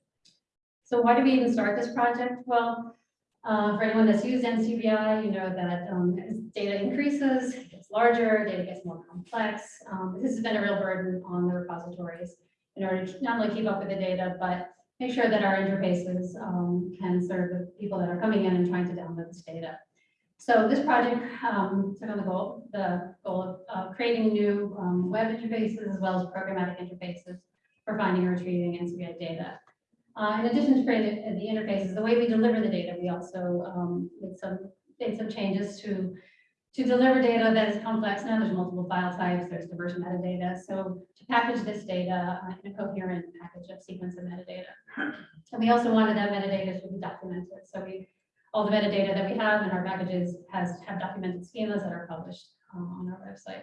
So why did we even start this project? Well, uh, for anyone that's used NCBI, you know that um, as data increases, it gets larger, data gets more complex. Um, this has been a real burden on the repositories in order to not only keep up with the data, but make sure that our interfaces um, can serve the people that are coming in and trying to download this data. So this project um, took on the goal, the goal of uh, creating new um, web interfaces as well as programmatic interfaces for finding and retrieving NCBI data. Uh, in addition to creating the interfaces, the way we deliver the data, we also um, made some made some changes to to deliver data that is complex. Now there's multiple file types, there's diverse metadata. So to package this data uh, in a coherent package of sequence and metadata. And we also wanted that metadata to be documented. So we all the metadata that we have in our packages has have documented schemas that are published uh, on our website.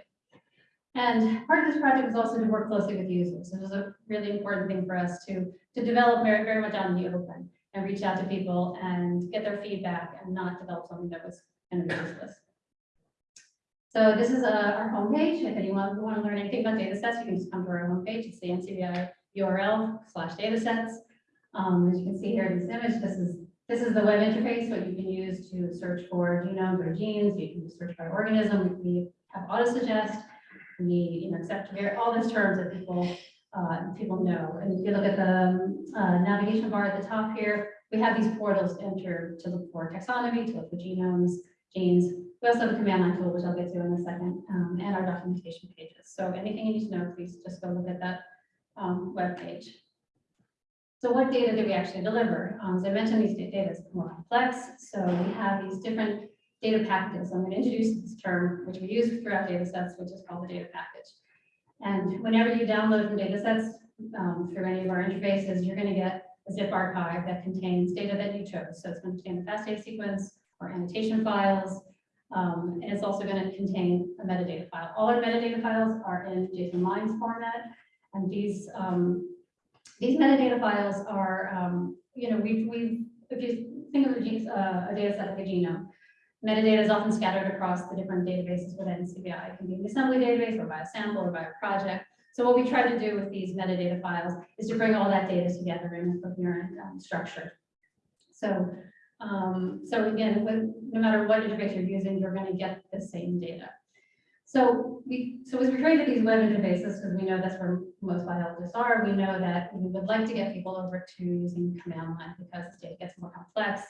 And part of this project is also to work closely with users. It was a really important thing for us to, to develop very, very much out in the open and reach out to people and get their feedback and not develop something that was kind of useless. So this is uh, our homepage. If anyone want to learn anything about data sets, you can just come to our homepage. It's the NCBI URL slash datasets. Um, as you can see here in this image, this is this is the web interface, what you can use to search for genomes or genes. You can search by organism. We have auto suggest we, you know, accept all these terms that people, uh, people know. And if you look at the uh, navigation bar at the top here, we have these portals enter to look for taxonomy, to look for genomes, genes. We also have a command line tool, which I'll get to in a second, um, and our documentation pages. So anything you need to know, please just go look at that um, web page. So what data do we actually deliver? Um, as I mentioned, these data is more complex. So we have these different data packages. I'm going to introduce this term, which we use throughout data sets, which is called the data package. And whenever you download from data sets um, through any of our interfaces, you're going to get a zip archive that contains data that you chose. So it's going to contain the FASTA sequence or annotation files. Um, and it's also going to contain a metadata file. All our metadata files are in JSON lines format. And these, um, these metadata files are, um, you know, we've, we've, if you think of a, G- uh, a data set like a genome, Metadata is often scattered across the different databases within CBI. It can be an assembly database or BioSample or BioProject. So what we try to do with these metadata files is to bring all that data together in a coherent um, structure. So, um, so again, with- no matter what interface you're using, you're going to get the same data. So we, so as we created these web interfaces, because we know that's where most biologists are, we know that we would like to get people over to using command line because the data gets more complex.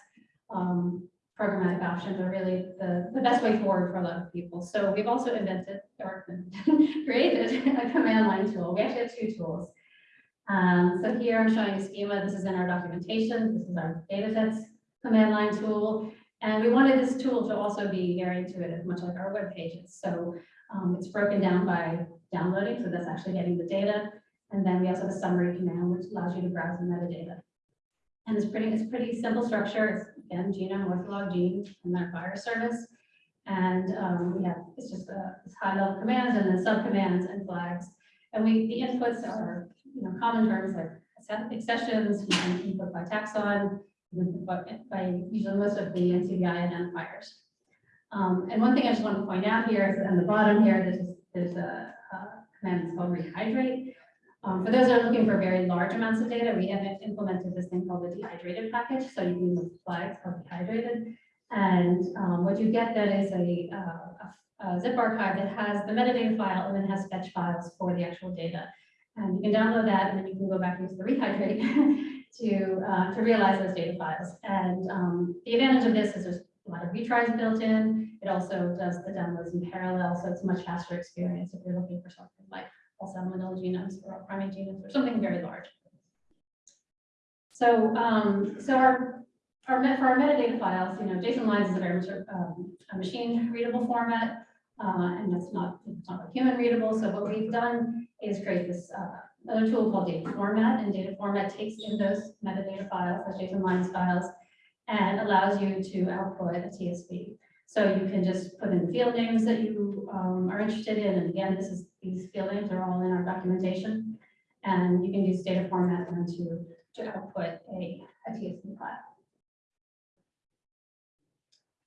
Um, programmatic options are really the, the best way forward for a lot of people. So we've also invented or created a command line tool. We actually have two tools. Um, so here I'm showing a schema. This is in our documentation. This is our data sets command line tool. And we wanted this tool to also be very intuitive, much like our web pages. So um, it's broken down by downloading, so that's actually getting the data. And then we also have a summary command, which allows you to browse the metadata. And it's pretty, it's pretty simple structure. It's again, genome, ortholog, gene, and then virus service. And um, we have, it's just a high level commands and then subcommands and flags. And we, the inputs are, you know, common terms like accessions, you can input by taxon, but by usually most of the NCBI identifiers. Um, and one thing I just want to point out here is on the bottom here, there's, there's a, a command that's called rehydrate. Um, for those that are looking for very large amounts of data, we have implemented this thing called the dehydrated package. So you can use flags called dehydrated. And um, what you get then is a, uh, a zip archive that has the metadata file and then has fetch files for the actual data. And you can download that and then you can go back and use the rehydrate to, uh, to realize those data files. And um, the advantage of this is there's a lot of retries built in. It also does the downloads in parallel, so it's a much faster experience if you're looking for something like also manila genomes or primate genomes or something very large. So, um, so our, our, met- for our metadata files, you know, JSON lines is a very um, a machine readable format, uh, and that's not, it's not human readable. So what we've done is create this, uh, another tool called data format, and data format takes in those metadata files, those JSON lines files, and allows you to output a TSV. So you can just put in field names that you um, are interested in, and again, this is, these field names are all in our documentation. And you can use data format then to, to output a, a TSV file.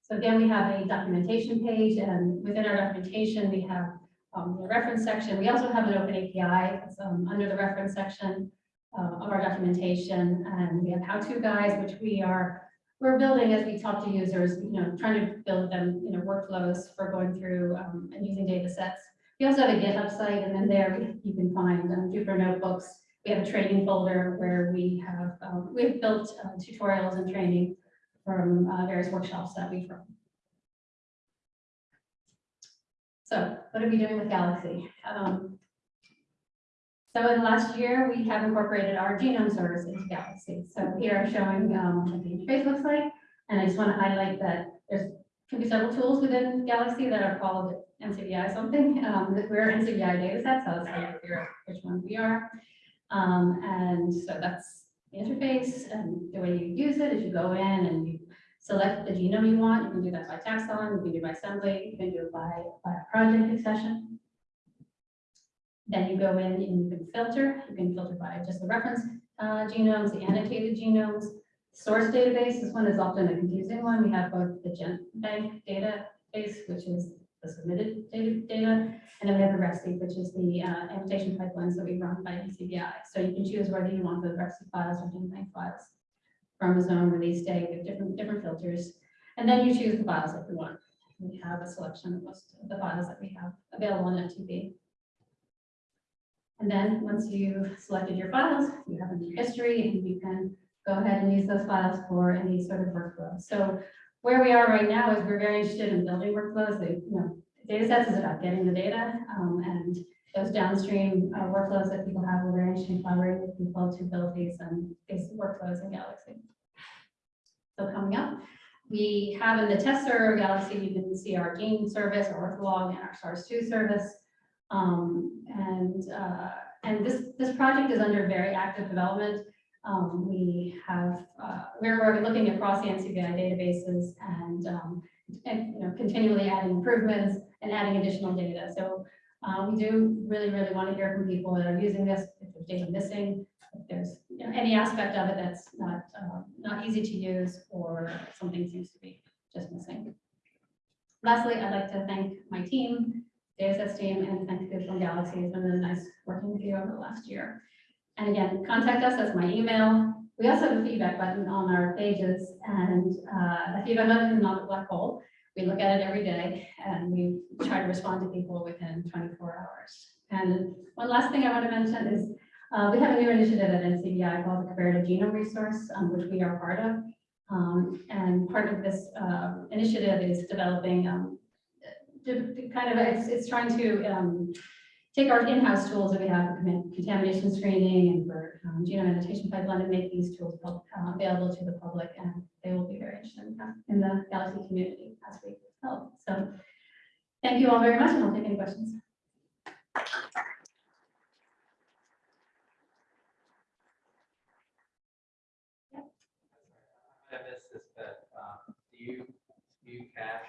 So again, we have a documentation page, and within our documentation, we have um, the reference section. We also have an open API um, under the reference section uh, of our documentation, and we have how-to guides, which we are we're building as we talk to users, you know, trying to build them, you know, workflows for going through um, and using data sets. We also have a GitHub site, and then there you can find um, Jupyter notebooks. We have a training folder where we have um, we've built uh, tutorials and training from uh, various workshops that we've run. So what are we doing with Galaxy? Um, so in the last year, we have incorporated our genome service into Galaxy. So here I'm showing um, what the interface looks like. And I just want to highlight that there's can be several tools within Galaxy that are called NCBI something. Um, we're NCBI dataset, so let's figure out which one we are. Um, and so that's the interface and the way you use it is you go in and you select the genome you want. You can do that by taxon, you can do by assembly, you can do it by, by project accession. Then you go in and you can filter. You can filter by just the reference uh, genomes, the annotated genomes, source database. This one is often a confusing one. We have both the GenBank database, which is the submitted data, data and then we have the RefSeq, which is the uh, annotation pipelines that we run by NCBI. So you can choose whether you want the RefSeq files or GenBank files. Chromosome, release date, with different, different filters. And then you choose the files that you want. We have a selection of most of the files that we have available on FTP. And then once you've selected your files, you have a new history and you can go ahead and use those files for any sort of workflow. So where we are right now is we're very interested in building workflows. They, you know, data sets is about getting the data um, and those downstream uh, workflows that people have. We're interested in collaborating with people to build these and these workflows in Galaxy. So coming up, we have in the test server Galaxy, you can see our gene service, our ortholog, and our SARS-2 service. Um, and uh, and this this project is under very active development. Um, we have uh, we're, we're looking across the NCBI databases and, um, and you know continually adding improvements and adding additional data. So uh, we do really really want to hear from people that are using this. If there's data missing, if there's you know, any aspect of it that's not uh, not easy to use or something seems to be just missing. Lastly, I'd like to thank my team DSS team and thank you from Galaxy. It's been really nice working with you over the last year. And again, contact us, that's my email. We also have a feedback button on our pages and uh, the feedback button not a black hole. We look at it every day and we try to respond to people within twenty-four hours. And one last thing I want to mention is uh, we have a new initiative at NCBI called the Comparative Genome Resource, um, which we are part of. Um, and part of this uh, initiative is developing um, kind of, it's, it's trying to um, take our in-house tools that we have for contamination screening and for um, genome annotation pipeline and make these tools uh, available to the public and they will be very interested in the Galaxy community as we help. So thank you all very much and I'll take any questions. I missed this, but, um, do you, do you cache,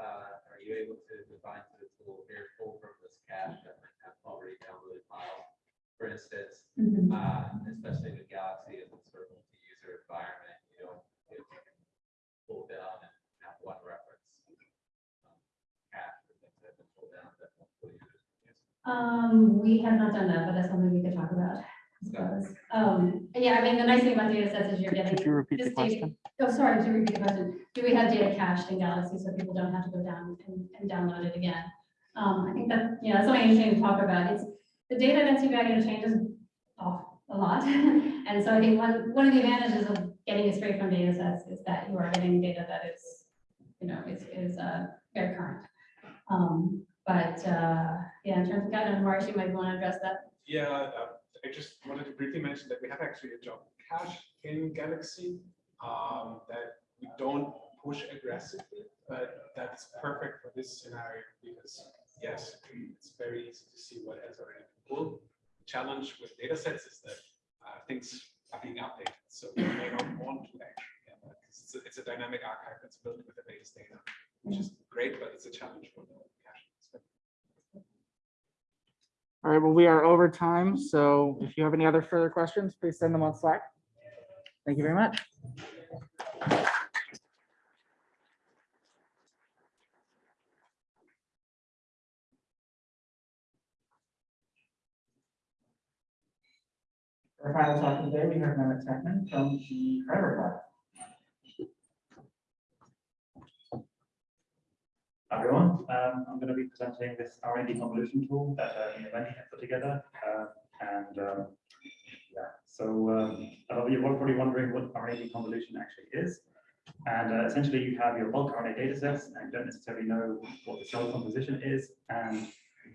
uh, are you able to define to the tool, here, pull from this cache that might have already downloaded files? For instance, Mhm. uh, especially with Galaxy as a sort of multi-user environment, you know, if you can pull down and have one reference. um, Cache or things that have been pulled down that multiple users can use. Um, we have not done that, but that's something we could talk about. I suppose. Um, yeah, I mean, the nice thing about data sets is you're getting. Could you repeat the this data- question? Oh, sorry, to repeat the question. Do we have data cached in Galaxy so people don't have to go down and, and download it again? Um, I think that, you know, that's something interesting to talk about. It's, the data at NCBI you know, changes off a lot. And so I think one, one of the advantages of getting it straight from data sets is that you are getting data that is, you know, is, is, uh, very current. Um, but, uh, yeah, in terms of guidance, Marius, you might want to address that. Yeah, uh, I just wanted to briefly mention that we have actually a job cache in Galaxy um, that we don't push aggressively, but that's perfect for this scenario because, yes, it's very easy to see what has already been pulled. The Challenge with data sets is that uh, things being updated, so we may not want to actually. yeah, but It's a, it's a dynamic archive that's built with the latest data, which is mm. great, but it's a challenge for the cache. All right, well, we are over time, so if you have any other further questions, please send them on Slack. Thank you very much. Our final talk of the day, we have Mehmet Tekman from the Trevor Lab. Everyone. Um, I'm going to be presenting this RNA convolution tool that uh, me have put together. Uh, and um, yeah, so um, you are probably wondering what RNA convolution actually is. And uh, essentially, you have your bulk RNA data sets and you don't necessarily know what the cell composition is. And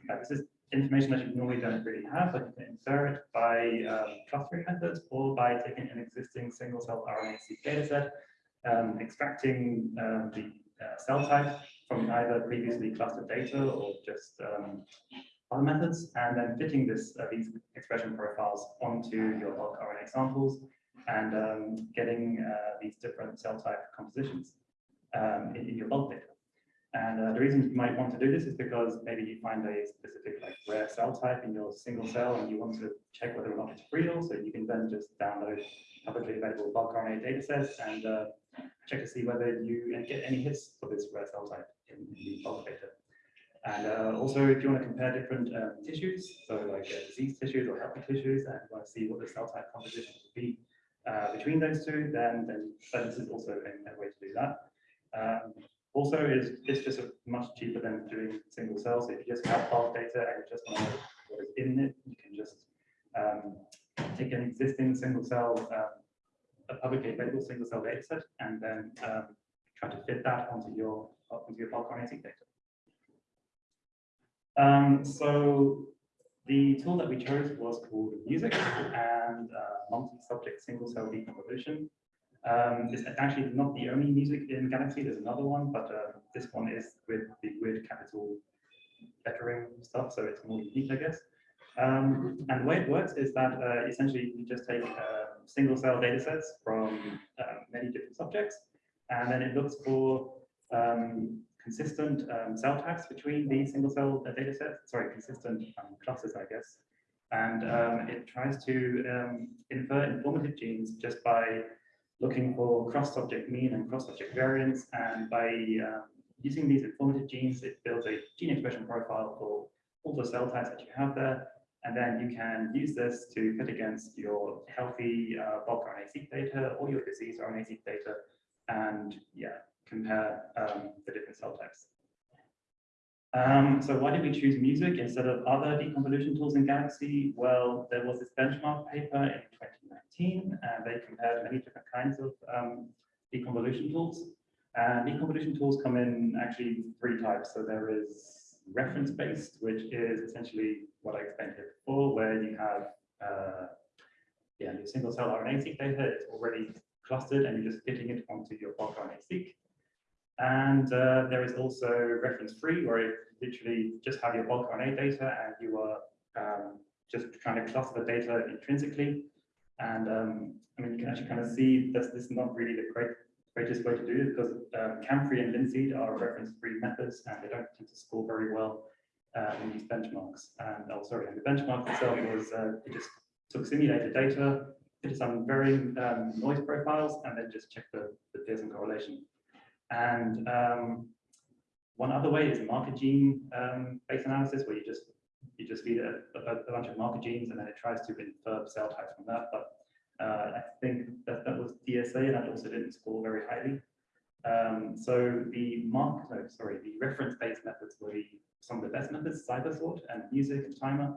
uh, this is information that you normally don't really have, but you can infer it by um, clustering methods or by taking an existing single cell RNA-seq data set, um, extracting um, the uh, cell type from either previously clustered data or just um, other methods, and then fitting this uh, these expression profiles onto your bulk RNA samples and um, getting uh, these different cell type compositions in, in your bulk data. And uh, the reason you might want to do this is because maybe you find a specific like rare cell type in your single cell and you want to check whether or not it's real. So you can then just download publicly available bulk RNA data sets and uh, check to see whether you get any hits for this rare cell type in the bulk data. And uh, also, if you want to compare different um, tissues, so like uh, disease tissues or healthy tissues, and want to see what the cell type composition would be uh, between those two, then, then then this is also a, a way to do that. Um, also, is it's just much cheaper than doing single cells. So if you just have bulk data and you just want to know what is in it, you can just um, take an existing single cell, um, a publicly available single cell data set, and then um, try to fit that onto your onto your bulk RNA data. Um, so the tool that we chose was called MuSiC and uh, multi-subject single cell decomposition. Um, it's actually not the only MuSiC in Galaxy. There's another one, but uh, this one is with the weird capital lettering stuff, so it's more unique, I guess. Um, and the way it works is that uh, essentially you just take uh, single cell data sets from uh, many different subjects, and then it looks for um, consistent um, cell types between the single cell uh, data sets, sorry, consistent um, clusters, I guess. And um, it tries to infer informative genes just by looking for cross-subject mean and cross-subject variance, and by um, using these informative genes, it builds a gene expression profile for all the cell types that you have there. And then you can use this to fit against your healthy uh, bulk RNA-seq data or your disease RNA-seq data and yeah, compare um, the different cell types. Um, so why did we choose MuSiC instead of other deconvolution tools in Galaxy? Well, there was this benchmark paper in 2019, and they compared many different kinds of um, deconvolution tools. And deconvolution tools come in actually three types. So there is reference-based, which is essentially what I explained here before, where you have uh, yeah, your single cell RNA-seq data, it's already clustered and you're just fitting it onto your bulk RNA-seq. And uh, there is also reference-free, where you literally just have your bulk RNA data and you are um, just trying to cluster the data intrinsically. And um, I mean, you can actually kind of see that this is not really the great, greatest way to do it because um, CAMFree and Linseed are reference-free methods and they don't tend to score very well uh, in these benchmarks. And oh, sorry, and the benchmark itself was uh, it just took simulated data, did some varying um, noise profiles, and then just check the, the Pearson correlation. And um, one other way is marker gene um, based analysis, where you just you just feed a, a, a, bunch of marker genes and then it tries to infer cell types from that. But uh, I think that that was DSA and that also didn't score very highly. Um, so the mark, no, sorry, the reference-based methods were the, some of the best methods, CIBERSORT and MuSiC and Timer.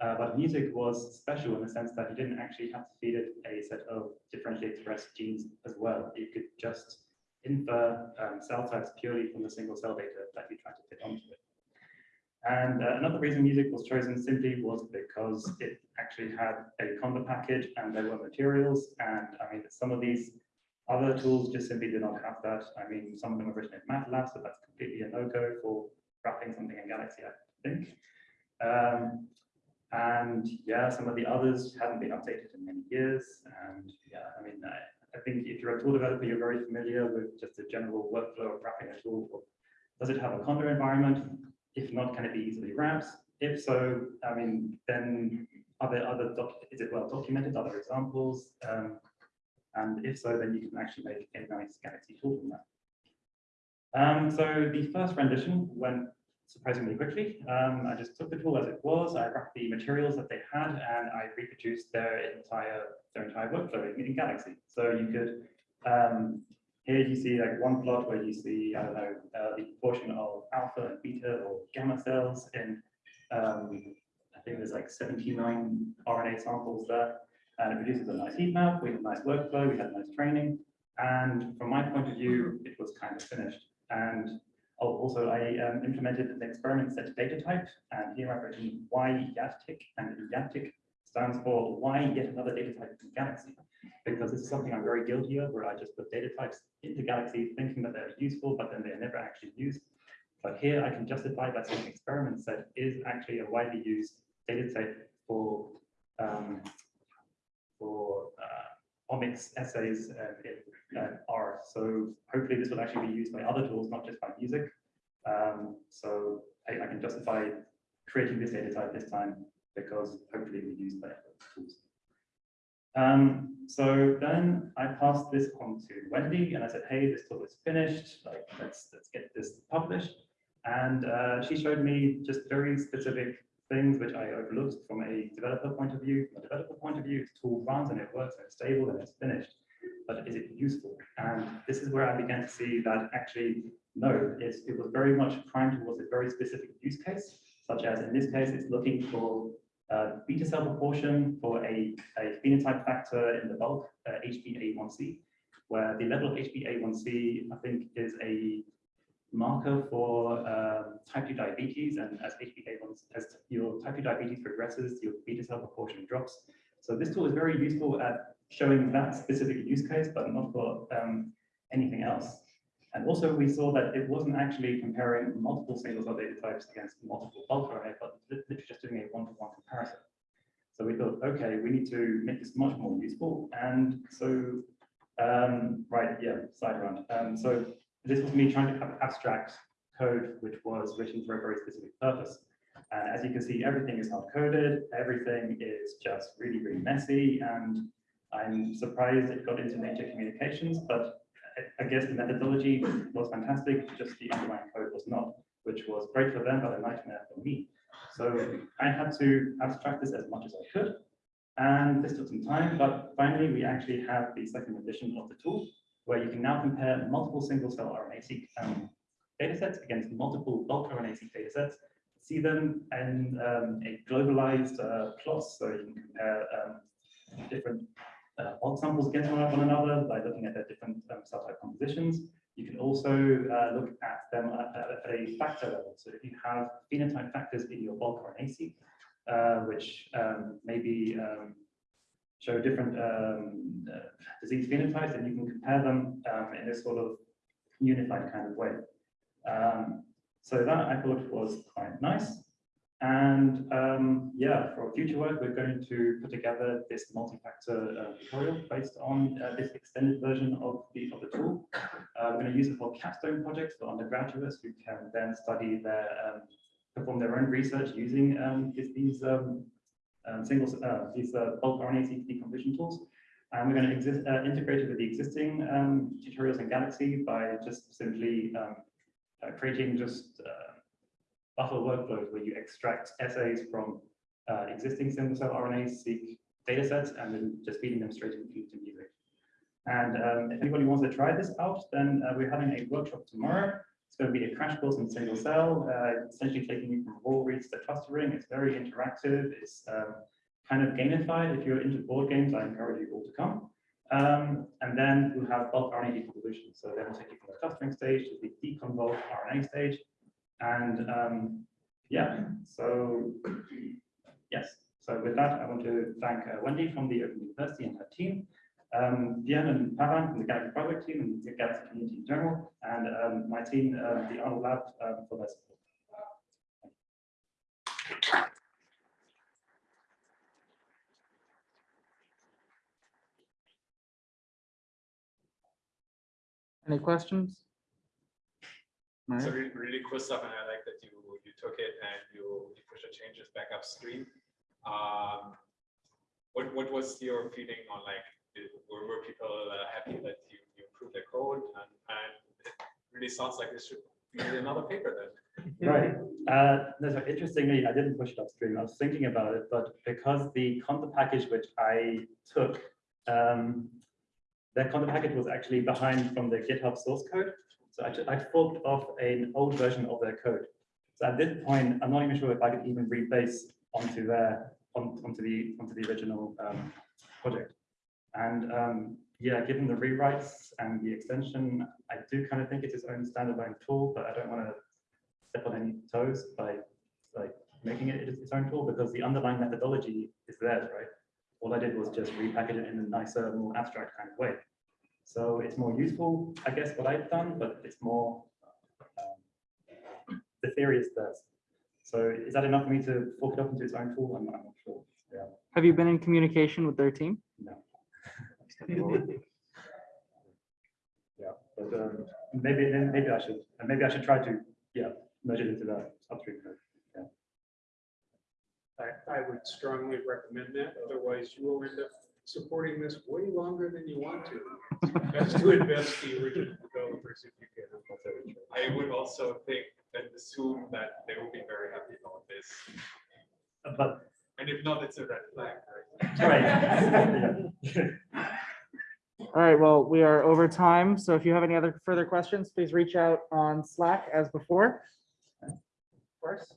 Uh, but MuSiC was special in the sense that you didn't actually have to feed it a set of differentially expressed genes as well. You could just infer um, cell types purely from the single cell data that you try to fit onto it. And uh, another reason MuSiC was chosen simply was because it actually had a conda package and there were materials. And I mean, some of these other tools just simply did not have that. I mean, some of them are written in MATLAB, so that's completely a no-go for wrapping something in Galaxy, I think. Um, and yeah, some of the others haven't been updated in many years. And yeah, I mean, I, I think if you're a tool developer, you're very familiar with just the general workflow of wrapping a tool. Does it have a Conda environment? If not, can it be easily wrapped? If so, I mean, then are there other is it well documented, other examples? Um, and if so, then you can actually make a nice Galaxy tool from that. Um, so the first rendition went surprisingly quickly. Um, I just took the tool as it was, I wrapped the materials that they had, and I reproduced their entire their entire workflow in, in Galaxy. So you could um, here you see like one plot where you see I don't know uh, the proportion of alpha beta or gamma cells in um, I think there's like 79 RNA samples there, and it produces a nice heat map. We had a nice workflow, we had nice training, and from my point of view, it was kind of finished. And also, I um, implemented an experiment set data type, and here I've written y yadtic, and yadtic stands for why yet another data type in Galaxy, because this is something I'm very guilty of, where I just put data types into Galaxy thinking that they're useful, but then they're never actually used. But here I can justify that some experiment set is actually a widely used data type for um, for uh, omics assays in uh, R. So hopefully this will actually be used by other tools, not just by MuSiC. Um, so I, I, can justify creating this data type this time because hopefully we use by other tools. Um, so then I passed this on to Wendy and I said, hey, this tool is finished. Like, let's let's get this published. And uh, she showed me just very specific things which I overlooked from a developer point of view. From a developer point of view, the tool runs and it works and it's stable and it's finished but is it useful? And this is where I began to see that actually, no, it was very much primed towards a very specific use case, such as in this case, it's looking for uh, beta cell proportion for a, a phenotype factor in the bulk, uh, HbA1c, where the level of HbA1c, I think, is a marker for um, type 2 diabetes, and as HbA1, as your type 2 diabetes progresses, your beta cell proportion drops. So this tool is very useful at showing that specific use case, but not for um, anything else. And also we saw that it wasn't actually comparing multiple single cell data types against multiple bulk RNA, but literally just doing a one-to-one -one comparison. So we thought, okay, we need to make this much more useful. And so, um, right, yeah, side run. Um, so this was me trying to have abstract code, which was written for a very specific purpose. And as you can see, everything is hard coded. Everything is just really, really messy. And I'm surprised it got into Nature Communications, but I- guess the methodology was fantastic, just the underlying code was not, which was great for them, but a nightmare for me. So I had to abstract this as much as I could. And this took some time, but finally, we actually have the second edition of the tool, where you can now compare multiple single-cell RNA-seq um, datasets against multiple bulk RNA-seq datasets, see them in um, a globalized uh, plot, so you can compare um, different uh, bulk samples against one another by looking at their different um, cell type compositions. You can also uh, look at them at, at- at a factor level. So if you have phenotype factors in your bulk RNA-seq, uh, which um, maybe um, show different um, uh, disease phenotypes, then you can compare them um, in this sort of unified kind of way. Um, so that I thought was quite nice. And um, yeah, for future work, we're going to put together this multi-factor uh, tutorial based on uh, this extended version of the of the tool. Uh, we're going to use it for capstone projects for undergraduates who can then study their um, perform their own research using um, these, these um, um, uh, these uh, bulk RNA decomposition tools. And we're going to exist, uh, integrate it with the existing um, tutorials in Galaxy by just simply creating just buffer workflows where you extract essays from uh, existing single cell RNA seq data sets and then just feeding them straight into into MuSiC. And um, if anybody wants to try this out, then uh, we're having a workshop tomorrow. It's going to be a crash course in single cell, uh, essentially taking you from raw reads to clustering. It's very interactive. It's um, kind of gamified. If you're into board games, I encourage you all to come. Um, and then we'll have bulk RNA decomposition. So then we'll take you from the clustering stage to the deconvolved RNA stage. And um, yeah, so yes. So with that, I want to thank uh, Wendy from the Open University and her team, um, Diane and Pavan from the Galaxy Project team and the Galaxy community in general, and um, my team, uh, the Arnold Lab, um, for their support. Any questions? All So right. really, really cool stuff, and I like that you, you took it and you, you pushed the changes back upstream. Um, what, what was your feeling on like, did- were, were people uh, happy that you, you improved the code? And, and it really sounds like this should be another paper then. Right. Uh, no, so interestingly, I didn't push it upstream. I was thinking about it, but because the conda package which I took, um, that conda package was actually behind from the GitHub source code. So I, I forked off an old version of their code. So at this point, I'm not even sure if I could even rebase onto their on, onto the onto the original um, project. And um, yeah, given the rewrites and the extension, I do kind of think it's its own standalone tool, but I don't want to step on any toes by like making it its own tool because the underlying methodology is theirs, right? All I did was just repackage it in a nicer, more abstract kind of way. So it's more useful, I guess, what I've done, but it's more, um, the theory is theirs. So is that enough for me to fork it up into its own tool? I'm, I'm not sure. Yeah. Have you been in communication with their team? No. Yeah, but um, maybe then maybe I should maybe I should try to yeah merge it into the upstream code. Yeah. I, I would strongly recommend that, otherwise you will end up supporting this way longer than you want to. Best to invest the original developers if you can. I would also think and assume that they will be very happy about this. But And if not, it's a red flag, right? right. All right, well, we are over time, so if you have any other further questions, please reach out on Slack as before. Of course.